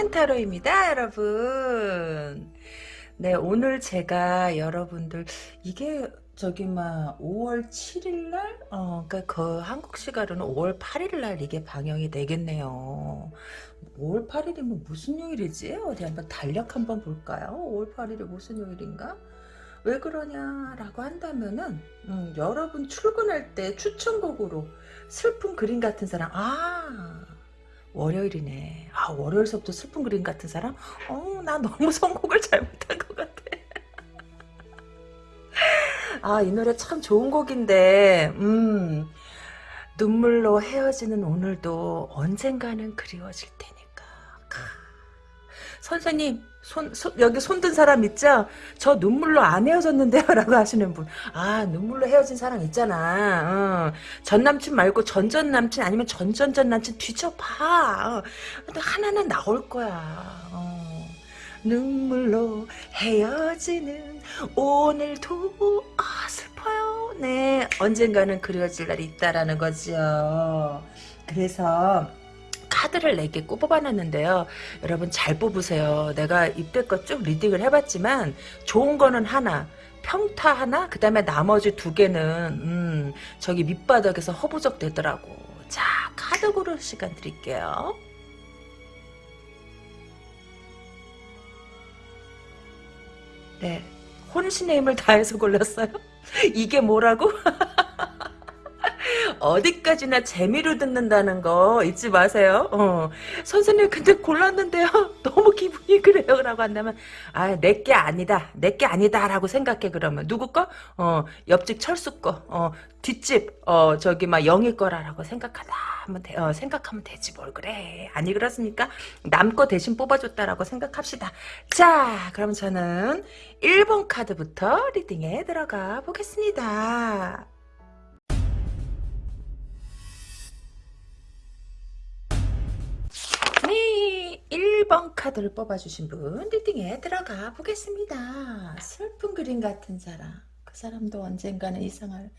이큰 타로입니다 여러분. 네 오늘 제가 여러분들 이게 저기 막 5월 7일 날? 어 그러니까 그 한국 시간으로는 5월 8일 날 이게 방영이 되겠네요. 5월 8일이면 무슨 요일이지? 어디 한번 달력 한번 볼까요? 5월 8일이 무슨 요일인가? 왜 그러냐라고 한다면은 음, 여러분 출근할 때 추천곡으로 슬픈 그림 같은 사람 아 월요일이네. 아 월요일서부터 슬픈 그림 같은 사람? 어 나 너무 선곡을 잘못한 것 같아. 아 이 노래 참 좋은 곡인데 음. 눈물로 헤어지는 오늘도 언젠가는 그리워질 테니까. 선생님 손, 손, 여기 손든 사람 있죠? 저 눈물로 안 헤어졌는데요? 라고 하시는 분. 아, 눈물로 헤어진 사람 있잖아. 어. 전 남친 말고 전전 남친 아니면 전전전 남친 뒤져봐. 어. 하나는 나올 거야. 어. 눈물로 헤어지는 오늘도 아 슬퍼요. 네 언젠가는 그리워질 날이 있다라는 거죠. 그래서 카드를 4개 뽑아놨는데요. 여러분 잘 뽑으세요. 내가 이때껏 쭉 리딩을 해봤지만 좋은 거는 하나 평타 하나 그 다음에 나머지 두 개는 음, 저기 밑바닥에서 허부적 되더라고. 자 카드 고를 시간 드릴게요. 네 혼신의 힘을 다해서 골랐어요. 이게 뭐라고? 어디까지나 재미로 듣는다는 거 잊지 마세요. 어. 선생님 근데 골랐는데요. 너무 기분이 그래요. 라고 한다면 아 내 게 아니다. 내 게 아니다. 라고 생각해 그러면 누구 거? 어 옆집 철수 거. 어 뒷집 어 저기 막 영희 거라라고 생각하다 하면 돼, 어, 생각하면 되지 뭘 그래 아니 그렇습니까 남 거 대신 뽑아줬다라고 생각합시다 자 그럼 저는 1번 카드부터 리딩에 들어가 보겠습니다 1번 카드를 뽑아주신 분 리딩에 들어가 보겠습니다. 슬픈 그림 같은 사람. 그 사람도 언젠가는 이상할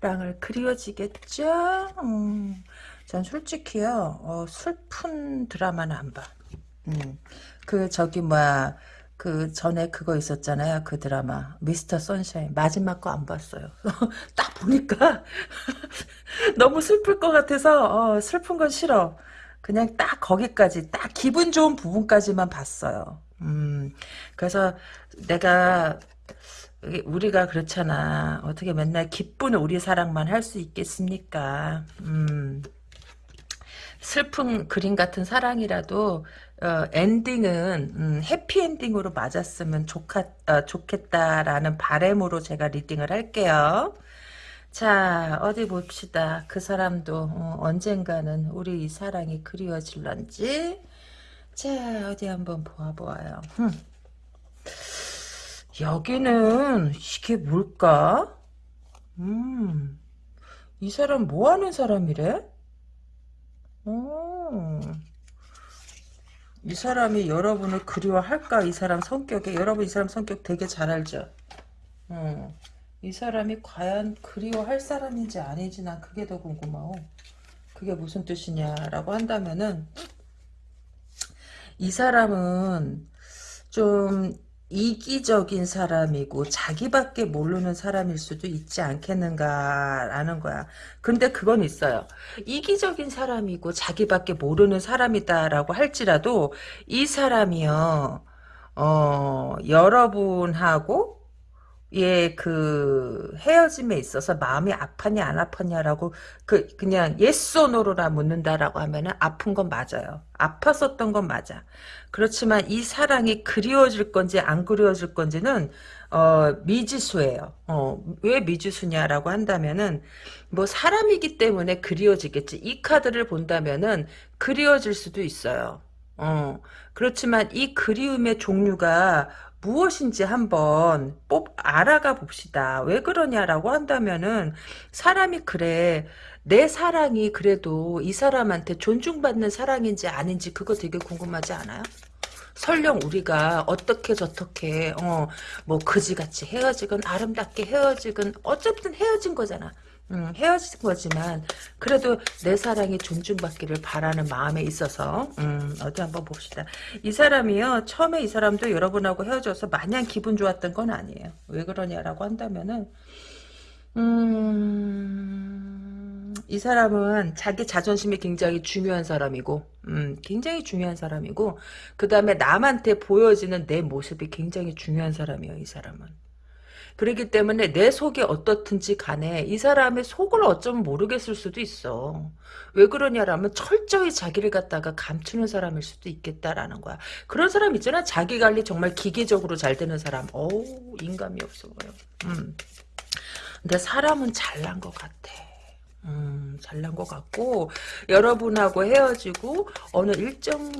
랑을 그리워지겠죠? 음, 전 솔직히요, 어, 슬픈 드라마는 안 봐. 음, 그, 저기, 뭐야, 그 전에 그거 있었잖아요. 그 드라마 미스터 선샤인 마지막 거 안 봤어요. 딱 보니까 너무 슬플 것 같아서 어, 슬픈 건 싫어. 그냥 딱 거기까지 딱 기분 좋은 부분까지만 봤어요. 음, 그래서 내가 우리가 그렇잖아. 어떻게 맨날 기쁜 우리 사랑만 할 수 있겠습니까? 음, 슬픈 그림 같은 사랑이라도 어, 엔딩은 음, 해피엔딩으로 맞았으면 좋겠, 어, 좋겠다라는 바램으로 제가 리딩을 할게요. 자 어디 봅시다. 그 사람도 어, 언젠가는 우리 이 사랑이 그리워질런지 자 어디 한번 보아보아요. 흠. 여기는 이게 뭘까? 음, 이 사람 뭐 하는 사람이래? 오, 이 사람이 여러분을 그리워할까? 이 사람 성격에 여러분 이 사람 성격 되게 잘 알죠? 음. 이 사람이 과연 그리워할 사람인지 아닌지 난 그게 더 궁금하고 그게 무슨 뜻이냐라고 한다면은 이 사람은 좀 이기적인 사람이고 자기밖에 모르는 사람일 수도 있지 않겠는가라는 거야. 근데 그건 있어요. 이기적인 사람이고 자기밖에 모르는 사람이다라고 할지라도 이 사람이요. 어, 여러분하고 예, 그 헤어짐에 있어서 마음이 아팠냐 안 아팠냐라고 그 그냥 yes no로라 묻는다라고 하면은 아픈 건 맞아요. 아팠었던 건 맞아. 그렇지만 이 사랑이 그리워질 건지 안 그리워질 건지는 어, 미지수예요. 어, 왜 미지수냐라고 한다면은 뭐 사람이기 때문에 그리워지겠지. 이 카드를 본다면은 그리워질 수도 있어요. 어, 그렇지만 이 그리움의 종류가 무엇인지 한번 뽑 알아가 봅시다. 왜 그러냐라고 한다면은 사람이 그래 내 사랑이 그래도 이 사람한테 존중받는 사랑인지 아닌지 그거 되게 궁금하지 않아요? 설령 우리가 어떻게 저떻게 어뭐 그지같이 헤어지건 아름답게 헤어지건 어쨌든 헤어진 거잖아. 음, 헤어진 거지만 그래도 내 사랑이 존중받기를 바라는 마음에 있어서 음, 어디 한번 봅시다. 이 사람이요 처음에 이 사람도 여러분하고 헤어져서 마냥 기분 좋았던 건 아니에요. 왜 그러냐라고 한다면은 음, 이 사람은 자기 자존심이 굉장히 중요한 사람이고, 음, 굉장히 중요한 사람이고, 그 다음에 남한테 보여지는 내 모습이 굉장히 중요한 사람이에요, 이 사람은. 그렇기 때문에 내 속이 어떻든지 간에 이 사람의 속을 어쩌면 모르겠을 수도 있어. 왜 그러냐라면 철저히 자기를 갖다가 감추는 사람일 수도 있겠다라는 거야. 그런 사람 있잖아. 자기 관리 정말 기계적으로 잘 되는 사람. 어우 인감이 없어 보여. 음. 근데 사람은 잘난 것 같아. 음, 잘난 것 같고 여러분하고 헤어지고 어느 일정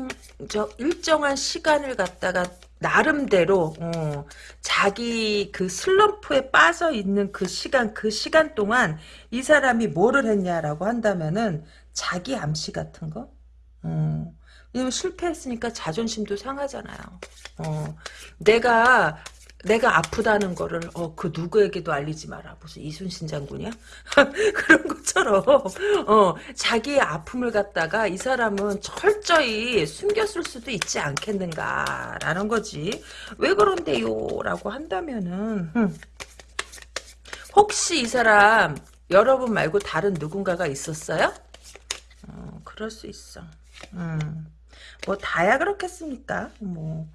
저 일정한 시간을 갖다가 나름대로 어, 자기 그 슬럼프에 빠져 있는 그 시간 그 시간 동안 이 사람이 뭐를 했냐라고 한다면은 자기 암시 같은 거. 어. 왜냐면 실패했으니까 자존심도 상하잖아요. 어, 내가 내가 아프다는 거를 어, 그 누구에게도 알리지 마라. 무슨 이순신 장군이야? 그런 것처럼 어, 자기의 아픔을 갖다가 이 사람은 철저히 숨겼을 수도 있지 않겠는가라는 거지. 왜 그런데요? 라고 한다면은 흠. 혹시 이 사람 여러분 말고 다른 누군가가 있었어요? 어, 그럴 수 있어. 음. 뭐 다야 그렇겠습니까? 뭐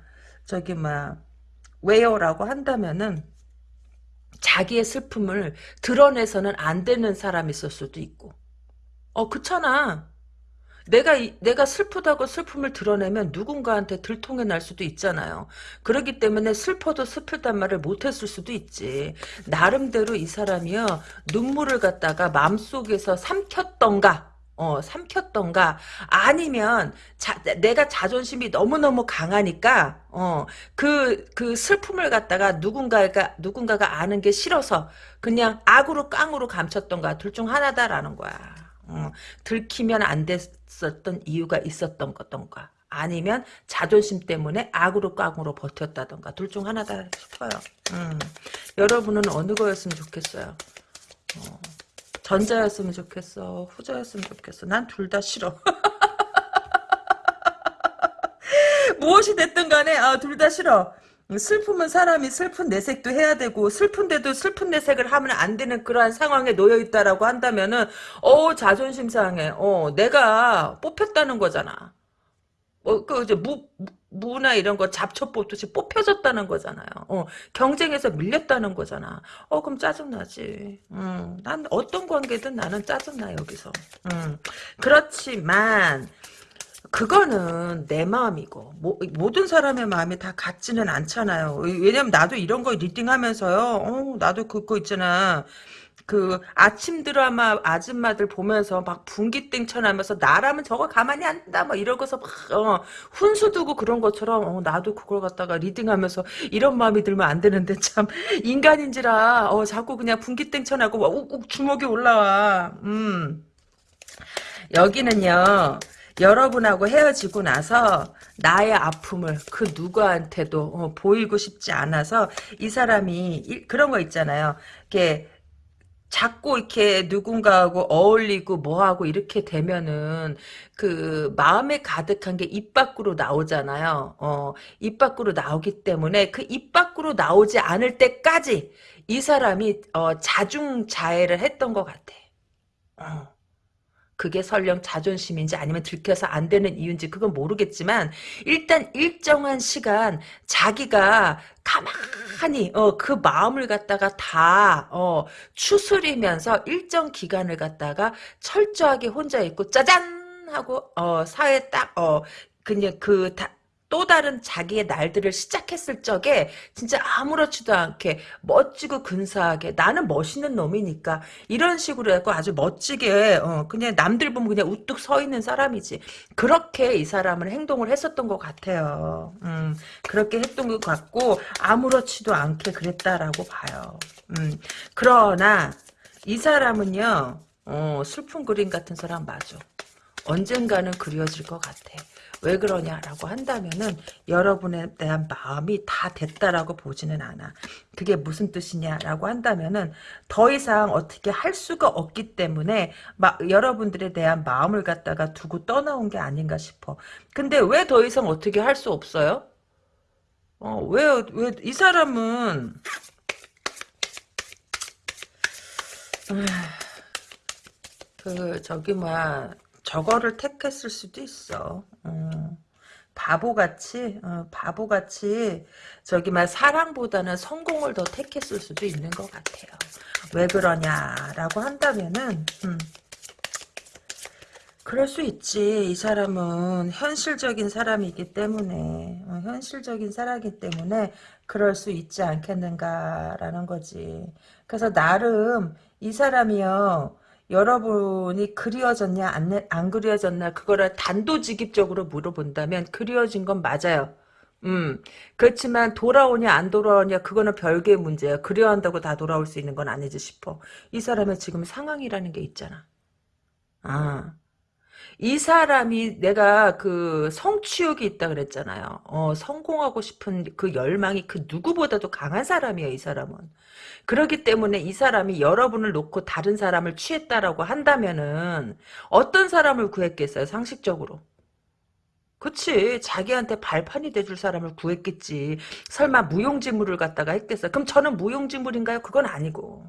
저기 막 왜요라고 한다면은 자기의 슬픔을 드러내서는 안 되는 사람이 있을 수도 있고. 어, 그렇잖아. 내가 내가 슬프다고 슬픔을 드러내면 누군가한테 들통이 날 수도 있잖아요. 그렇기 때문에 슬퍼도 슬프단 말을 못했을 수도 있지. 나름대로 이 사람이요 눈물을 갖다가 마음속에서 삼켰던가 어, 삼켰던가 아니면 자, 내가 자존심이 너무너무 강하니까 어, 그, 그 슬픔을 갖다가 누군가가 누군가가 아는 게 싫어서 그냥 악으로 깡으로 감췄던가 둘 중 하나다라는 거야. 어, 들키면 안 됐었던 이유가 있었던 거던가 아니면 자존심 때문에 악으로 깡으로 버텼다던가 둘 중 하나다 싶어요. 음, 여러분은 어느 거였으면 좋겠어요. 어. 전자였으면 좋겠어. 후자였으면 좋겠어. 난 둘 다 싫어. 무엇이 됐든 간에 아, 둘 다 싫어. 슬픔은 사람이 슬픈 내색도 해야 되고 슬픈데도 슬픈 내색을 하면 안 되는 그러한 상황에 놓여 있다라고 한다면은 어 자존심 상해. 어 내가 뽑혔다는 거잖아. 어그 이제 무 무나 이런 거 잡초 뽑듯이 뽑혀졌다는 거잖아요. 어, 경쟁에서 밀렸다는 거잖아. 어, 그럼 짜증나지. 음, 난 어떤 관계든 나는 짜증나, 여기서. 음, 그렇지만, 그거는 내 마음이고 모, 모든 사람의 마음이 다 같지는 않잖아요. 왜냐면 나도 이런 거 리딩하면서요. 어, 나도 그거 있잖아. 그 아침 드라마 아줌마들 보면서 막 분기땡 쳐나면서 나라면 저거 가만히 안 둔다 막 이러고서 막 어, 훈수 두고 그런 것처럼 어, 나도 그걸 갖다가 리딩하면서 이런 마음이 들면 안 되는데 참 인간인지라 어, 자꾸 그냥 분기땡 쳐나고 욱욱 주먹이 올라와. 음. 여기는요. 여러분하고 헤어지고 나서 나의 아픔을 그 누구한테도 어, 보이고 싶지 않아서 이 사람이 이, 그런 거 있잖아요. 이렇게 자꾸 이렇게 누군가하고 어울리고 뭐하고 이렇게 되면은 그 마음에 가득한 게 입 밖으로 나오잖아요. 어, 입 밖으로 나오기 때문에 그 입 밖으로 나오지 않을 때까지 이 사람이 어, 자중자애를 했던 것 같아. 어. 그게 설령 자존심인지 아니면 들켜서 안 되는 이유인지 그건 모르겠지만 일단 일정한 시간 자기가 가만히 어, 그 마음을 갖다가 다 어, 추스리면서 일정 기간을 갖다가 철저하게 혼자 있고 짜잔 하고 어, 사회 딱 어, 그냥 그 다, 또 다른 자기의 날들을 시작했을 적에 진짜 아무렇지도 않게 멋지고 근사하게 나는 멋있는 놈이니까 이런 식으로 해서 아주 멋지게 어, 그냥 남들 보면 그냥 우뚝 서 있는 사람이지. 그렇게 이 사람은 행동을 했었던 것 같아요. 음, 그렇게 했던 것 같고 아무렇지도 않게 그랬다라고 봐요. 음, 그러나 이 사람은요 어, 슬픈 그림 같은 사람 맞아. 언젠가는 그려질 것 같아 왜 그러냐라고 한다면은 여러분에 대한 마음이 다 됐다라고 보지는 않아. 그게 무슨 뜻이냐라고 한다면은 더 이상 어떻게 할 수가 없기 때문에 막 여러분들에 대한 마음을 갖다가 두고 떠나온 게 아닌가 싶어. 근데 왜 더 이상 어떻게 할 수 없어요? 어, 왜, 왜, 이 사람은, 그, 저기, 뭐야, 저거를 택했을 수도 있어. 어. 바보같이, 어, 바보같이, 저기, 막, 사랑보다는 성공을 더 택했을 수도 있는 것 같아요. 왜 그러냐라고 한다면은, 음, 그럴 수 있지. 이 사람은 현실적인 사람이기 때문에, 어, 현실적인 사람이기 때문에 그럴 수 있지 않겠는가라는 거지. 그래서 나름 이 사람이요. 여러분이 그리워졌냐 안, 안 그리워졌나 그거를 단도직입적으로 물어본다면 그리워진 건 맞아요. 음 그렇지만 돌아오냐 안 돌아오냐 그거는 별개의 문제야. 그리워한다고 다 돌아올 수 있는 건 아니지 싶어. 이 사람의 지금 상황이라는 게 있잖아. 아. 이 사람이 내가 그 성취욕이 있다 그랬잖아요. 어, 성공하고 싶은 그 열망이 그 누구보다도 강한 사람이에요, 이 사람은. 그렇기 때문에 이 사람이 여러분을 놓고 다른 사람을 취했다라고 한다면은 어떤 사람을 구했겠어요, 상식적으로. 그치 자기한테 발판이 돼줄 사람을 구했겠지 설마 무용지물을 갖다가 했겠어 그럼 저는 무용지물인가요? 그건 아니고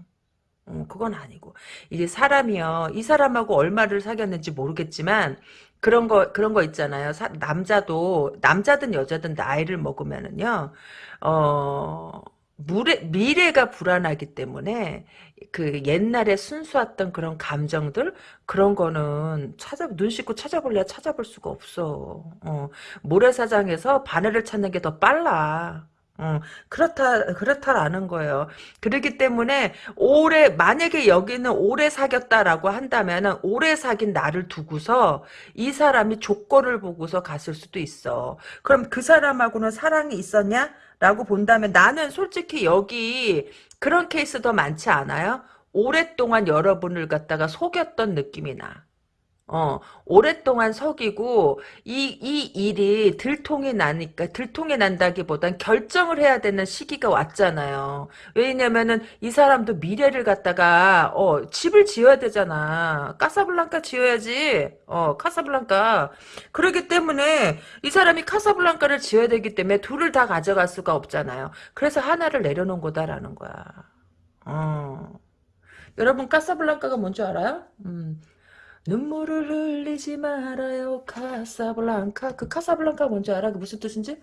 어, 그건 아니고 이게 사람이요 이 사람하고 얼마를 사귀었는지 모르겠지만 그런 거 그런 거 있잖아요 사, 남자도 남자든 여자든 나이를 먹으면은요 어 물에, 미래가 불안하기 때문에 그 옛날에 순수했던 그런 감정들 그런 거는 찾아 눈 씻고 찾아볼래야 찾아볼 수가 없어. 어, 모래사장에서 바늘을 찾는 게 더 빨라. 어, 그렇다, 그렇다라는 거예요. 그렇기 때문에, 오래, 만약에 여기는 오래 사귀었다라고 한다면은, 오래 사귄 나를 두고서, 이 사람이 조건을 보고서 갔을 수도 있어. 그럼 그 사람하고는 사랑이 있었냐? 라고 본다면, 나는 솔직히 여기, 그런 케이스 더 많지 않아요? 오랫동안 여러분을 갖다가 속였던 느낌이 나. 어, 오랫동안 속이고, 이, 이 일이 들통이 나니까, 들통이 난다기보단 결정을 해야 되는 시기가 왔잖아요. 왜냐면은, 이 사람도 미래를 갖다가, 어, 집을 지어야 되잖아. 카사블랑카 지어야지. 어, 카사블랑카. 그렇기 때문에, 이 사람이 카사블랑카를 지어야 되기 때문에, 둘을 다 가져갈 수가 없잖아요. 그래서 하나를 내려놓은 거다라는 거야. 어. 여러분, 카사블랑카가 뭔지 알아요? 음. 눈물을 흘리지 말아요 카사블랑카 그 카사블랑카 뭔지 알아? 그 무슨 뜻인지?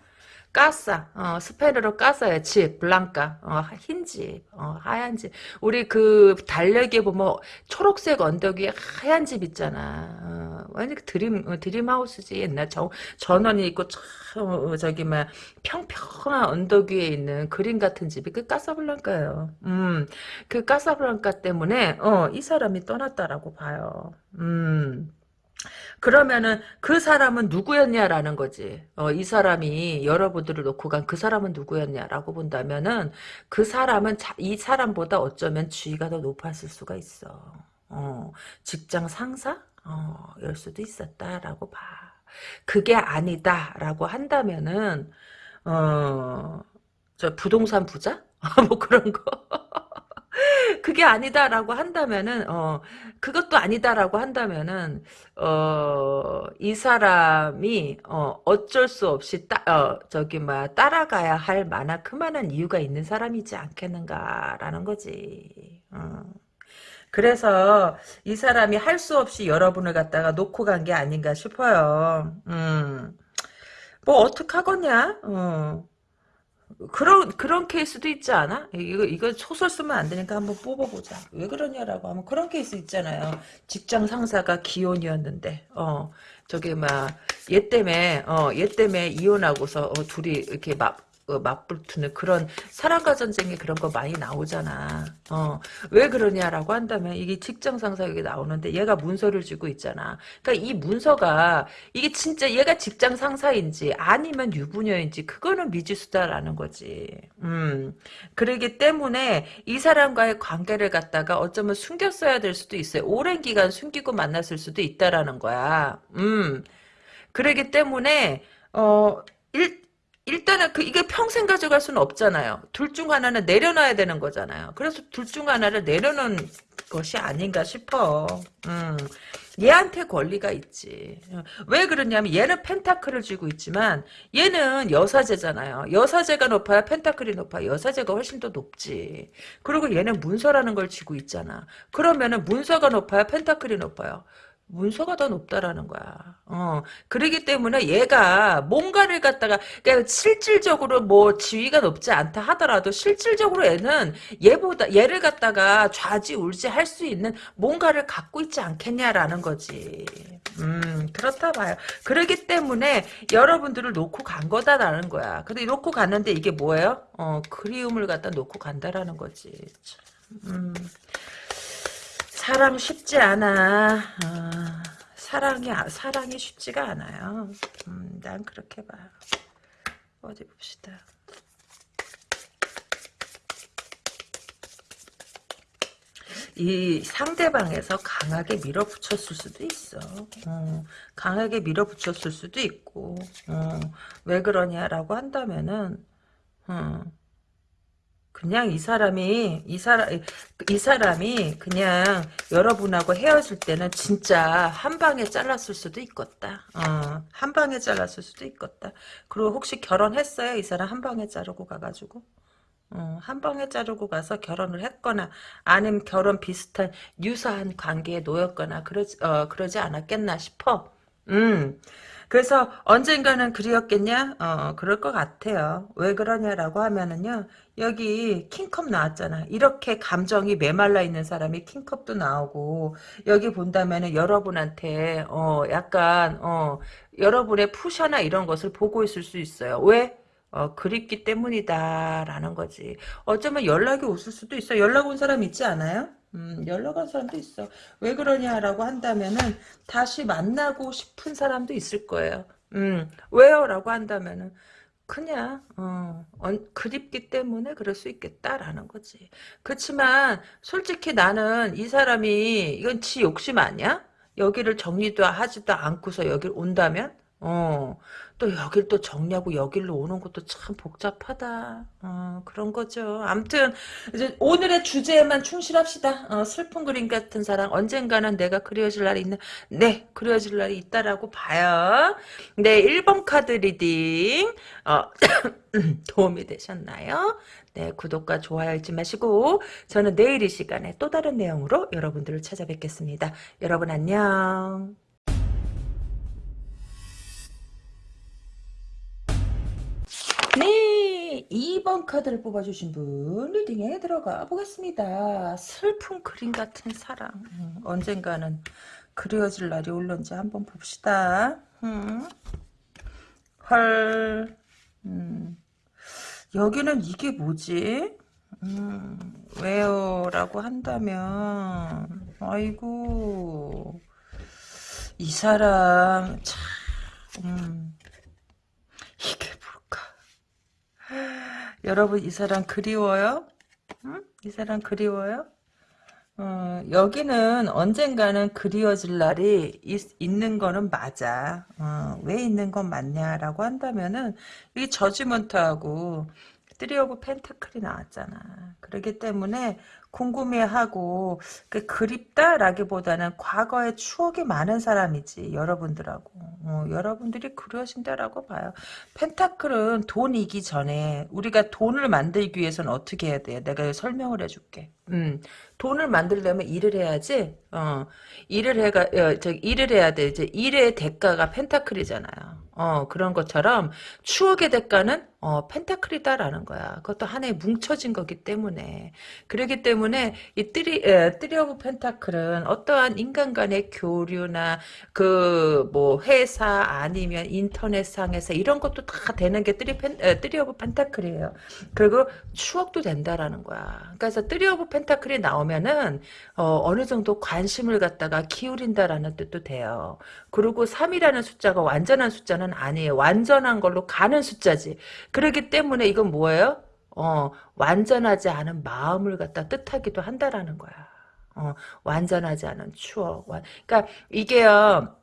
까싸. 어, 스페인어로 까싸야 집 블랑카. 어, 흰집 어, 하얀 집 우리 그 달력에 보면 초록색 언덕 위에 하얀 집 있잖아. 어, 완전 그 드림 어, 드림하우스지 옛날 저, 전원이 있고 참 어, 저기 막 평평한 언덕 위에 있는 그림 같은 집이 그 까사블랑카예요. 음그 까사블랑카 때문에 어, 이 사람이 떠났다라고 봐요. 음 그러면은 그 사람은 누구였냐라는 거지. 어, 이 사람이 여러분들을 놓고 간 그 사람은 누구였냐라고 본다면은 그 사람은 자, 이 사람보다 어쩌면 지위가 더 높았을 수가 있어. 어, 직장 상사? 어, 열 수도 있었다라고 봐. 그게 아니다라고 한다면은 어, 저 부동산 부자? 뭐 그런 거. 그게 아니다라고 한다면은 어 그것도 아니다라고 한다면은 어이 사람이 어 어쩔 수 없이 따 어 저기 뭐 따라가야 할 만한 그만한 이유가 있는 사람이지 않겠는가라는 거지. 어. 그래서 이 사람이 할 수 없이 여러분을 갖다가 놓고 간 게 아닌가 싶어요. 음. 뭐 어떡하겠냐? 어. 그런 그런 케이스도 있지 않아? 이거 이거 소설 쓰면 안 되니까 한번 뽑아보자. 왜 그러냐라고 하면 그런 케이스 있잖아요. 직장 상사가 기혼이었는데 어 저기 막얘 때문에 어얘 때문에 이혼하고서 어, 둘이 이렇게 막 어, 맞붙는 그런 사랑과 전쟁에 그런 거 많이 나오잖아. 어, 왜 그러냐라고 한다면 이게 직장 상사 여기 나오는데 얘가 문서를 쥐고 있잖아. 그러니까 이 문서가 이게 진짜 얘가 직장 상사인지 아니면 유부녀인지 그거는 미지수다라는 거지. 음. 그러기 때문에 이 사람과의 관계를 갖다가 어쩌면 숨겼어야 될 수도 있어요. 오랜 기간 숨기고 만났을 수도 있다라는 거야. 음. 그러기 때문에 어 일, 일단은 그 이게 평생 가져갈 수는 없잖아요. 둘 중 하나는 내려놔야 되는 거잖아요. 그래서 둘 중 하나를 내려놓은 것이 아닌가 싶어. 음. 얘한테 권리가 있지. 왜 그러냐면 얘는 펜타클을 쥐고 있지만 얘는 여사제잖아요. 여사제가 높아야 펜타클이 높아. 여사제가 훨씬 더 높지. 그리고 얘는 문서라는 걸 쥐고 있잖아. 그러면은 문서가 높아야 펜타클이 높아요. 문서가 더 높다라는 거야. 어. 그러기 때문에 얘가 뭔가를 갖다가, 그러니까 실질적으로 뭐 지위가 높지 않다 하더라도 실질적으로 얘는 얘보다, 얘를 갖다가 좌지울지 할 수 있는 뭔가를 갖고 있지 않겠냐라는 거지. 음, 그렇다 봐요. 그러기 때문에 여러분들을 놓고 간 거다라는 거야. 근데 놓고 갔는데 이게 뭐예요? 어, 그리움을 갖다 놓고 간다라는 거지. 음. 사랑 쉽지 않아. 아, 사랑이 사랑이 쉽지가 않아요. 음, 난 그렇게 봐. 어디 봅시다. 이 상대방에서 강하게 밀어붙였을 수도 있어. 어, 강하게 밀어붙였을 수도 있고 어, 왜 그러냐라고 한다면은 어, 그냥 이 사람이 이 사람 이 사람이 그냥 여러분하고 헤어질 때는 진짜 한 방에 잘랐을 수도 있겠다. 어, 한 방에 잘랐을 수도 있겠다. 그리고 혹시 결혼했어요? 이 사람 한 방에 자르고 가가지고 어, 한 방에 자르고 가서 결혼을 했거나 아니면 결혼 비슷한 유사한 관계에 놓였거나 그러지 어, 그러지 않았겠나 싶어. 음. 그래서 언젠가는 그리웠겠냐? 어, 그럴 것 같아요. 왜 그러냐라고 하면은요, 여기 킹컵 나왔잖아. 이렇게 감정이 메말라 있는 사람이 킹컵도 나오고, 여기 본다면은 여러분한테, 어, 약간, 어, 여러분의 푸샤나 이런 것을 보고 있을 수 있어요. 왜? 어, 그립기 때문이다라는 거지. 어쩌면 연락이 오실 수도 있어. 연락 온 사람 있지 않아요? 음, 연락 온 사람도 있어. 왜 그러냐라고 한다면은 다시 만나고 싶은 사람도 있을 거예요. 음, 왜요? 라고 한다면은 그냥 어, 그립기 때문에 그럴 수 있겠다라는 거지. 그렇지만 솔직히 나는 이 사람이 이건 지 욕심 아니야? 여기를 정리도 하지도 않고서 여길 온다면 어, 또 여길 또 정리하고 여길로 오는 것도 참 복잡하다. 어, 그런 거죠. 암튼 이제 오늘의 주제에만 충실합시다. 어, 슬픈 그림 같은 사랑 언젠가는 내가 그리워질 날이 있는 네 그리워질 날이 있다라고 봐요. 네 1번 카드 reading 어, 도움이 되셨나요? 네 구독과 좋아요 잊지 마시고 저는 내일 이 시간에 또 다른 내용으로 여러분들을 찾아뵙겠습니다. 여러분 안녕. 2번 카드를 뽑아주신 분 리딩에 들어가 보겠습니다. 슬픈 그림 같은 사랑. 음, 언젠가는 그려질 날이 올런지 한번 봅시다. 음. 헐. 음. 여기는 이게 뭐지? 음, 왜요? 라고 한다면 아이고 이 사람 참 음, 이게 여러분 이 사람 그리워요? 응? 이 사람 그리워요? 어, 여기는 언젠가는 그리워질 날이 있, 는 거는 맞아. 어, 왜 있는 건 맞냐라고 한다면은 이 judgement하고 three of pentacle이 나왔잖아. 그렇기 때문에 궁금해하고 그 그립다라기보다는 과거의 추억이 많은 사람이지 여러분들하고 어, 여러분들이 그러신다라고 봐요. pentacle은 돈이기 전에 우리가 돈을 만들기 위해서는 어떻게 해야 돼? 내가 설명을 해줄게. 음, 돈을 만들려면 일을 해야지. 어, 일을 해가 어, 저 일을 해야 돼. 이제 일의 대가가 pentacle이잖아요. 어, 그런 것처럼 추억의 대가는 어, pentacle이다라는 거야. 그것도 하나의 뭉쳐진 거기 때문에. 그러기 때문에 이 three, 에, three of pentacle은 어떠한 인간 간의 교류나 그 뭐 회사 아니면 인터넷상에서 이런 것도 다 되는 게 three pen, 에, three of pentacle이에요. 그리고 추억도 된다라는 거야. 그래서 three of pentacle이 나오면은 어, 어느 정도 관심을 갖다가 기울인다라는 뜻도 돼요. 그리고 3이라는 숫자가 완전한 숫자는 아니에요. 완전한 걸로 가는 숫자지. 그렇기 때문에 이건 뭐예요? 어, 완전하지 않은 마음을 갖다 뜻하기도 한다라는 거야. 어, 완전하지 않은 추억. 그러니까 이게요.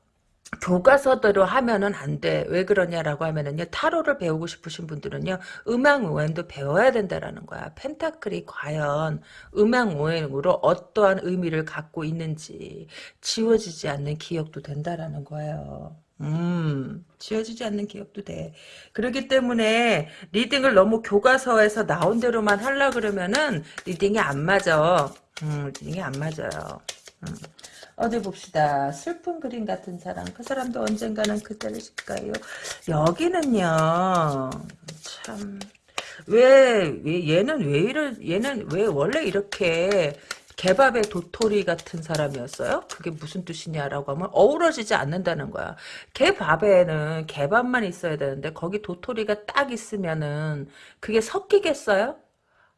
교과서대로 하면은 안 돼. 왜 그러냐라고 하면은요, 타로를 배우고 싶으신 분들은요, 음양오행도 배워야 된다라는 거야. pentacle이 과연 음양오행으로 어떠한 의미를 갖고 있는지 지워지지 않는 기억도 된다라는 거예요. 음, 지워지지 않는 기억도 돼. 그렇기 때문에 reading을 너무 교과서에서 나온 대로만 하려 그러면은 reading이 안 맞아. 음, reading이 안 맞아요. 음. 어디 봅시다. 슬픈 그림 같은 사랑. 그 사람도 언젠가는 그때를 실까요? 여기는요. 참. 왜, 왜 얘는 왜 이러 얘는 왜 원래 이렇게 개밥의 도토리 같은 사람이었어요? 그게 무슨 뜻이냐라고 하면 어우러지지 않는다는 거야. 개밥에는 개밥만 있어야 되는데 거기 도토리가 딱 있으면은 그게 섞이겠어요?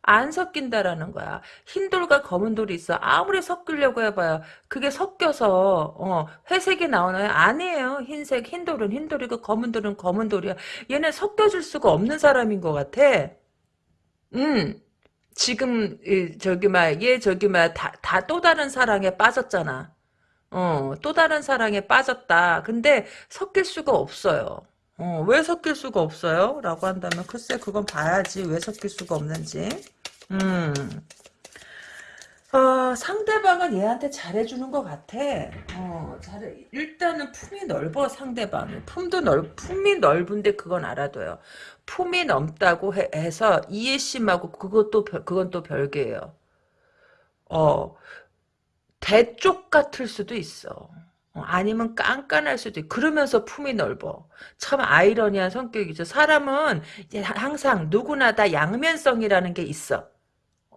안 섞인다라는 거야. 흰 돌과 검은 돌이 있어. 아무리 섞으려고 해봐요. 그게 섞여서 어, 회색이 나오나요? 아니에요. 흰색, 흰 돌은 흰 돌이고 검은 돌은 검은 돌이야. 얘는 섞여줄 수가 없는 사람인 것 같아. 음. 지금 저기 막얘 저기 막다다 또 다른 사랑에 빠졌잖아. 어, 또 다른 사랑에 빠졌다. 근데 섞일 수가 없어요. 어, 왜 섞일 수가 없어요? 라고 한다면 글쎄 그건 봐야지 왜 섞일 수가 없는지. 음. 어, 상대방은 얘한테 잘해주는 것 같아. 어, 잘해. 일단은 품이 넓어, 상대방이. 품도 넓, 품이 넓은데 그건 알아둬요. 품이 넓다고 해, 서 이해심하고 그것도, 그건 또 별개예요. 어, 대쪽 같을 수도 있어. 어, 아니면 깐깐할 수도 있고 그러면서 품이 넓어. 참 아이러니한 성격이죠. 사람은 항상 누구나 다 양면성이라는 게 있어.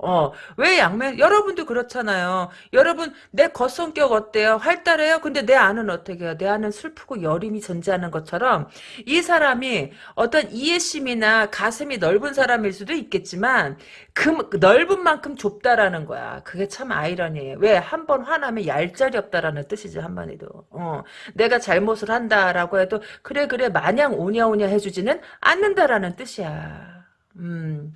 어, 왜 양면, 여러분도 그렇잖아요. 여러분, 내 겉성격 어때요? 활달해요? 근데 내 안은 어떻게 해요? 내 안은 슬프고 여림이 존재하는 것처럼, 이 사람이 어떤 이해심이나 가슴이 넓은 사람일 수도 있겠지만, 그, 넓은 만큼 좁다라는 거야. 그게 참 아이러니해요. 왜? 한 번 화나면 얄짤이 없다라는 뜻이지, 한마디도. 어, 내가 잘못을 한다라고 해도, 그래, 그래, 마냥 오냐오냐 해주지는 않는다라는 뜻이야. 음.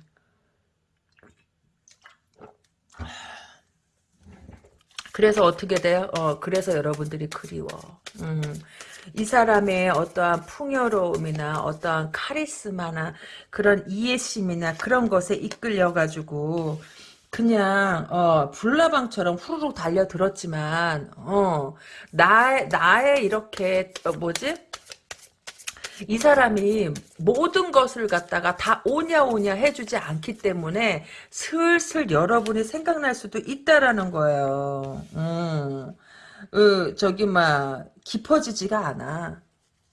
그래서 어떻게 돼요? 어, 그래서 여러분들이 그리워. 음, 이 사람의 어떠한 풍요로움이나 어떠한 카리스마나 그런 이해심이나 그런 것에 이끌려가지고 그냥 어 불나방처럼 후루룩 달려들었지만 어 나의 나의 이렇게 어, 뭐지 이 사람이 모든 것을 갖다가 다 오냐 오냐 해주지 않기 때문에 슬슬 여러분이 생각날 수도 있다라는 거예요. 음, 어, 저기 막 깊어지지가 않아.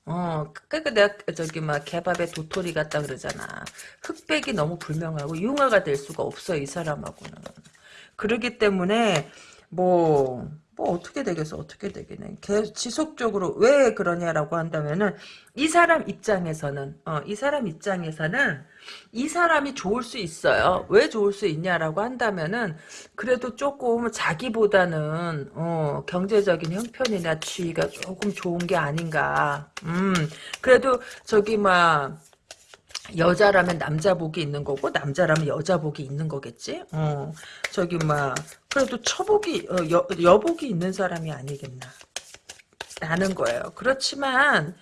어, 그니까 내가 저기 막 개밥에 도토리 같다 그러잖아. 흑백이 너무 불명하고 융화가 될 수가 없어 이 사람하고는. 그러기 때문에 뭐뭐 어떻게 되겠어 어떻게 되겠네. 지속적으로 왜 그러냐라고 한다면은 이 사람 입장에서는 어, 이 사람 입장에서는 이 사람이 좋을 수 있어요. 왜 좋을 수 있냐라고 한다면은 그래도 조금 자기보다는 어, 경제적인 형편이나 지위가 조금 좋은 게 아닌가. 음 그래도 저기 막 여자라면 남자 복이 있는 거고 남자라면 여자 복이 있는 거겠지. 어 저기 막 그래도 처복이 어, 여, 여복이 있는 사람이 아니겠나. 라는 거예요. 그렇지만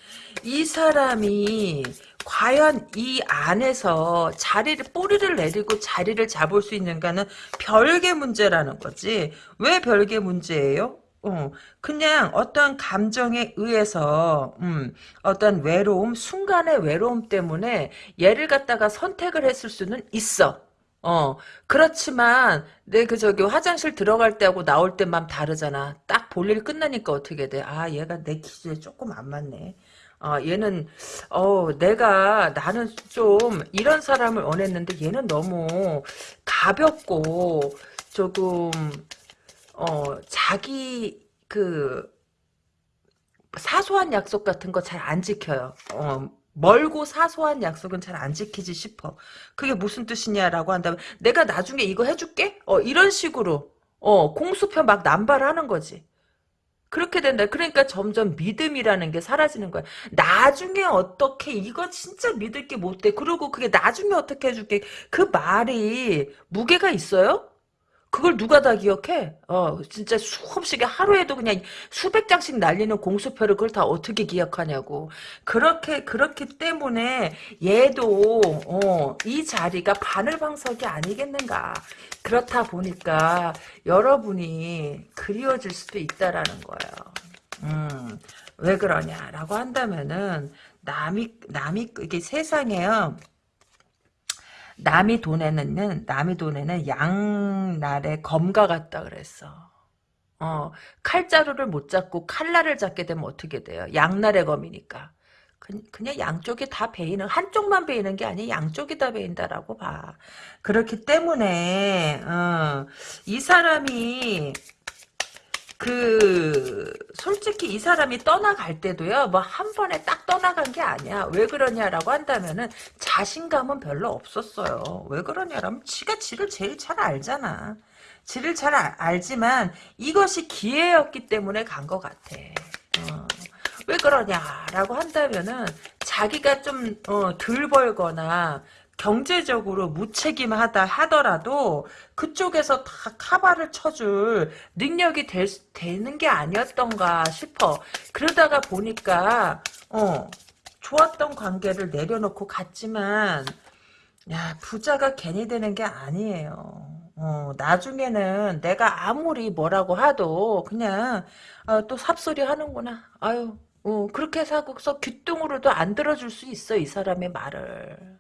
이 사람이 과연 이 안에서 자리를 뿌리를 내리고 자리를 잡을 수 있는가는 별개 문제라는 거지. 왜 별개 문제예요? 어, 그냥 어떤 감정에 의해서 음, 어떤 외로움, 순간의 외로움 때문에 얘를 갖다가 선택을 했을 수는 있어. 어, 그렇지만 내 그 저기 화장실 들어갈 때하고 나올 때만 다르잖아. 딱 볼일 끝나니까 어떻게 돼? 아, 얘가 내 기준에 조금 안 맞네. 어, 얘는 어 내가 나는 좀 이런 사람을 원했는데 얘는 너무 가볍고 조금 어, 자기 그 사소한 약속 같은 거 잘 안 지켜요. 어, 멀고 사소한 약속은 잘 안 지키지 싶어. 그게 무슨 뜻이냐라고 한다면 내가 나중에 이거 해줄게? 어, 이런 식으로 어, 공수표 막 남발하는 거지. 그렇게 된다. 그러니까 점점 믿음이라는 게 사라지는 거야. 나중에 어떻게 이거 진짜 믿을 게 못 돼. 그리고 그게 나중에 어떻게 해줄게. 그 말이 무게가 있어요? 그걸 누가 다 기억해? 어, 진짜 수없이 하루에도 그냥 수백 장씩 날리는 공수표를 그걸 다 어떻게 기억하냐고. 그렇게, 그렇기 때문에 얘도, 어, 이 자리가 바늘방석이 아니겠는가. 그렇다 보니까 여러분이 그리워질 수도 있다라는 거예요. 음, 왜 그러냐라고 한다면은, 남이, 남이, 이게 세상에요. 남이 돈에는 남이 돈에는 양날의 검과 같다 그랬어. 어, 칼자루를 못 잡고 칼날을 잡게 되면 어떻게 돼요? 양날의 검이니까. 그, 냥 양쪽이 다 베이는 한쪽만 베이는 게 아니라 양쪽이 다 베인다라고 봐. 그렇기 때문에 어, 이 사람이 그 솔직히 이 사람이 떠나갈 때도요 뭐 한 번에 딱 떠나간 게 아니야. 왜 그러냐라고 한다면은 자신감은 별로 없었어요. 왜 그러냐라면 지가 지를 제일 잘 알잖아. 지를 잘 알, 알지만 이것이 기회였기 때문에 간 것 같아. 어. 왜 그러냐라고 한다면은 자기가 좀덜 어, 벌거나 경제적으로 무책임하다 하더라도 그쪽에서 다 카바를 쳐줄 능력이 될, 되는 게 아니었던가 싶어. 그러다가 보니까 어 좋았던 관계를 내려놓고 갔지만 야 부자가 괜히 되는 게 아니에요. 어, 나중에는 내가 아무리 뭐라고 하도 그냥 어, 또 삽소리 하는구나. 아유 어, 그렇게 사고서 귀뚱으로도 안 들어줄 수 있어 이 사람의 말을.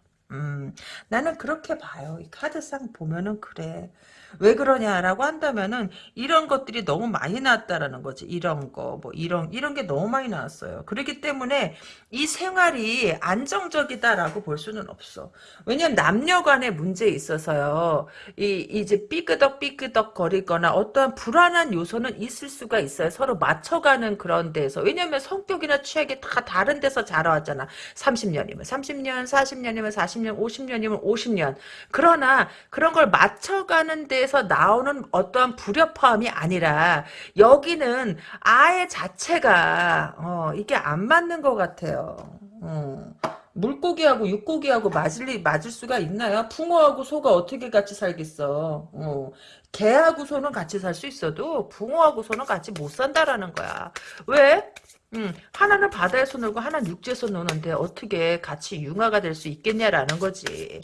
음, 나는 그렇게 봐요. 이 카드상 보면은 그래. 왜 그러냐라고 한다면은 이런 것들이 너무 많이 나왔다라는 거지. 이런 거, 뭐 이런 이런 게 너무 많이 나왔어요. 그렇기 때문에 이 생활이 안정적이다라고 볼 수는 없어. 왜냐면 남녀 간의 문제에 있어서요. 이 이제 삐끄덕 삐끄덕 거리거나 어떠한 불안한 요소는 있을 수가 있어요. 서로 맞춰가는 그런 데서. 왜냐면 성격이나 취향이 다 다른 데서 자라왔잖아. 30년이면 30년, 40년이면 40년, 50년이면 50년. 그러나 그런 걸 맞춰가는 데 에서 나오는 어떠한 불협화음이 아니라 여기는 아예 자체가 어, 이게 안 맞는 것 같아요. 어. 물고기하고 육고기하고 맞을 맞을 수가 있나요? 붕어하고 소가 어떻게 같이 살겠어? 어. 개하고 소는 같이 살 수 있어도 붕어하고 소는 같이 못 산다라는 거야. 왜? 음, 하나는 바다에서 놀고 하나는 육지에서 노는데 어떻게 같이 융화가 될 수 있겠냐라는 거지.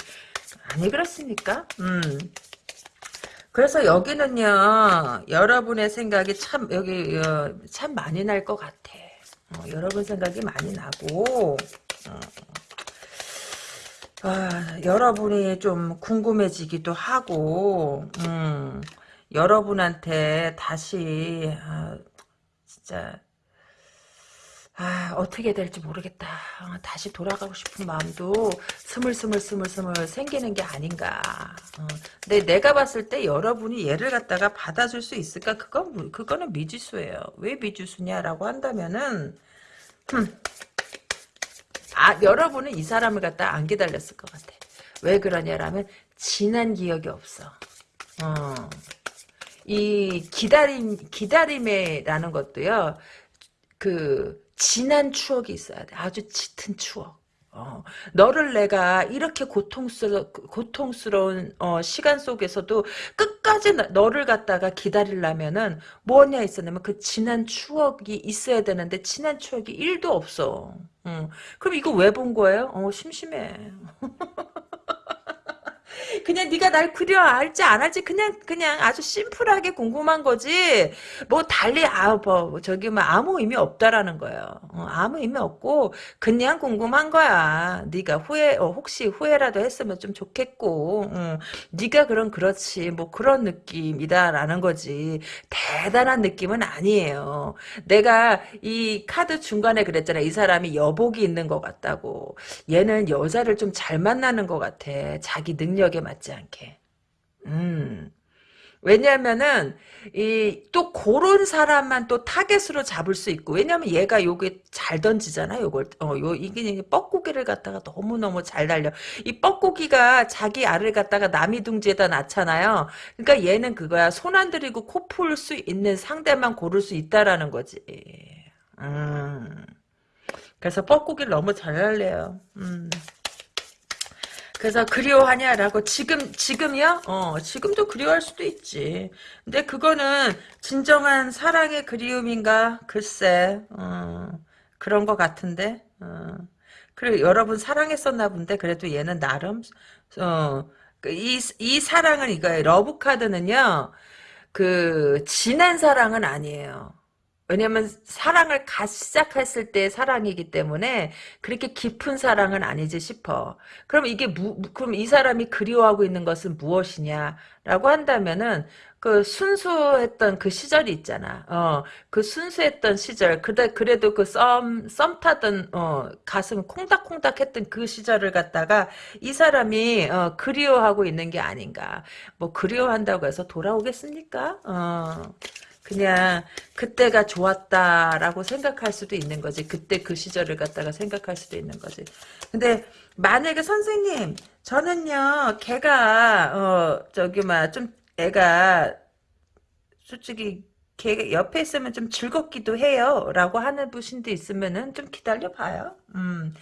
아니 그렇습니까? 음. 그래서 여기는요 여러분의 생각이 참 여기 어, 참 많이 날 것 같아 어, 여러분 생각이 많이 나고 어, 아, 여러분이 좀 궁금해지기도 하고 음, 여러분한테 다시 아, 진짜 아 어떻게 될지 모르겠다. 어, 다시 돌아가고 싶은 마음도 스물스물스물스물 생기는 게 아닌가. 어, 근데 내가 봤을 때 여러분이 얘를 갖다가 받아줄 수 있을까? 그건 그거는 미지수예요. 왜 미지수냐라고 한다면은 흠, 아 여러분은 이 사람을 갖다 안 기다렸을 것 같아. 왜 그러냐라면 지난 기억이 없어. 어. 이 기다림 기다림이라는 것도요 그 진한 추억이 있어야 돼. 아주 짙은 추억. 어, 너를 내가 이렇게 고통스러, 고통스러운 어, 시간 속에서도 끝까지 너를 갖다가 기다리려면은 뭐냐 있었냐면 그 진한 추억이 있어야 되는데 진한 추억이 1도 없어. 어, 그럼 이거 왜 본 거예요? 어, 심심해. 그냥 네가 날 알지 안 알지? 그냥 그냥 아주 심플하게 궁금한 거지. 뭐 달리 아뭐 저기 뭐 아무 의미 없다라는 거예요. 어, 아무 의미 없고 그냥 궁금한 거야. 네가 후회 어, 혹시 후회라도 했으면 좀 좋겠고 어, 네가 그런 그렇지 뭐 그런 느낌이다라는 거지. 대단한 느낌은 아니에요. 내가 이 카드 중간에 그랬잖아. 이 사람이 여복이 있는 것 같다고. 얘는 여자를 좀 잘 만나는 것 같아. 자기 능력 에 맞지 않게. 음. 왜냐면은 이 또 그런 사람만 또 타겟으로 잡을 수 있고 왜냐면 얘가 요게 잘 던지잖아 요걸. 어요 이게 뻐꾸기를 갖다가 너무 너무 잘 달려. 이 뻐꾸기가 자기 알을 갖다가 남이 둥지에다 낳잖아요. 그러니까 얘는 그거야. 손 안 들이고 코 풀 수 있는 상대만 고를 수 있다라는 거지. 음. 그래서 뻐꾸기를 너무 잘 날래요. 음 그래서 그리워하냐라고 지금 지금이요? 어 지금도 그리워할 수도 있지. 근데 그거는 진정한 사랑의 그리움인가? 글쎄 어, 그런 것 같은데. 어. 그래 여러분 사랑했었나 본데 그래도 얘는 나름 어이이 이 사랑은 이거예요. love 카드는요. 그 진한 사랑은 아니에요. 왜냐면 사랑을 갓 시작했을 때 사랑이기 때문에 그렇게 깊은 사랑은 아니지 싶어. 그럼 이게 무, 그럼 이 사람이 그리워하고 있는 것은 무엇이냐라고 한다면은 그 순수했던 그 시절이 있잖아. 어, 그 순수했던 시절. 그래, 그래도 그 썸, 썸 타던, 어, 가슴 콩닥콩닥 했던 그 시절을 갖다가 이 사람이, 어, 그리워하고 있는 게 아닌가. 뭐, 그리워한다고 해서 돌아오겠습니까? 어. 그냥 그때가 좋았다라고 생각할 수도 있는 거지. 그때 그 시절을 갖다가 생각할 수도 있는 거지. 근데 만약에 선생님 저는요 걔가 어 저기 막 좀 애가 솔직히 걔 옆에 있으면 좀 즐겁기도 해요 라고 하는 분신도 있으면은 좀 기다려 봐요. 음.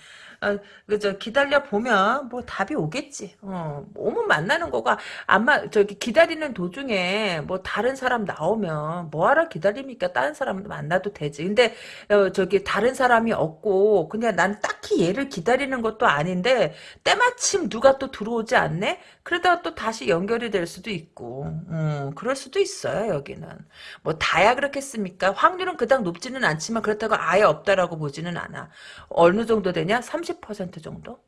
어, 그저 기다려 보면 뭐 답이 오겠지. 어, 오면 만나는 거가 아마 저기 기다리는 도중에 뭐 다른 사람 나오면 뭐하러 기다립니까? 다른 사람 만나도 되지. 근데 어, 저기 다른 사람이 없고 그냥 난 딱히 얘를 기다리는 것도 아닌데 때마침 누가 또 들어오지 않네? 그러다가 또 다시 연결이 될 수도 있고, 음, 그럴 수도 있어요 여기는. 뭐 다야 그렇겠습니까? 확률은 그닥 높지는 않지만 그렇다고 아예 없다라고 보지는 않아. 어느 정도 되냐? 30% 정도?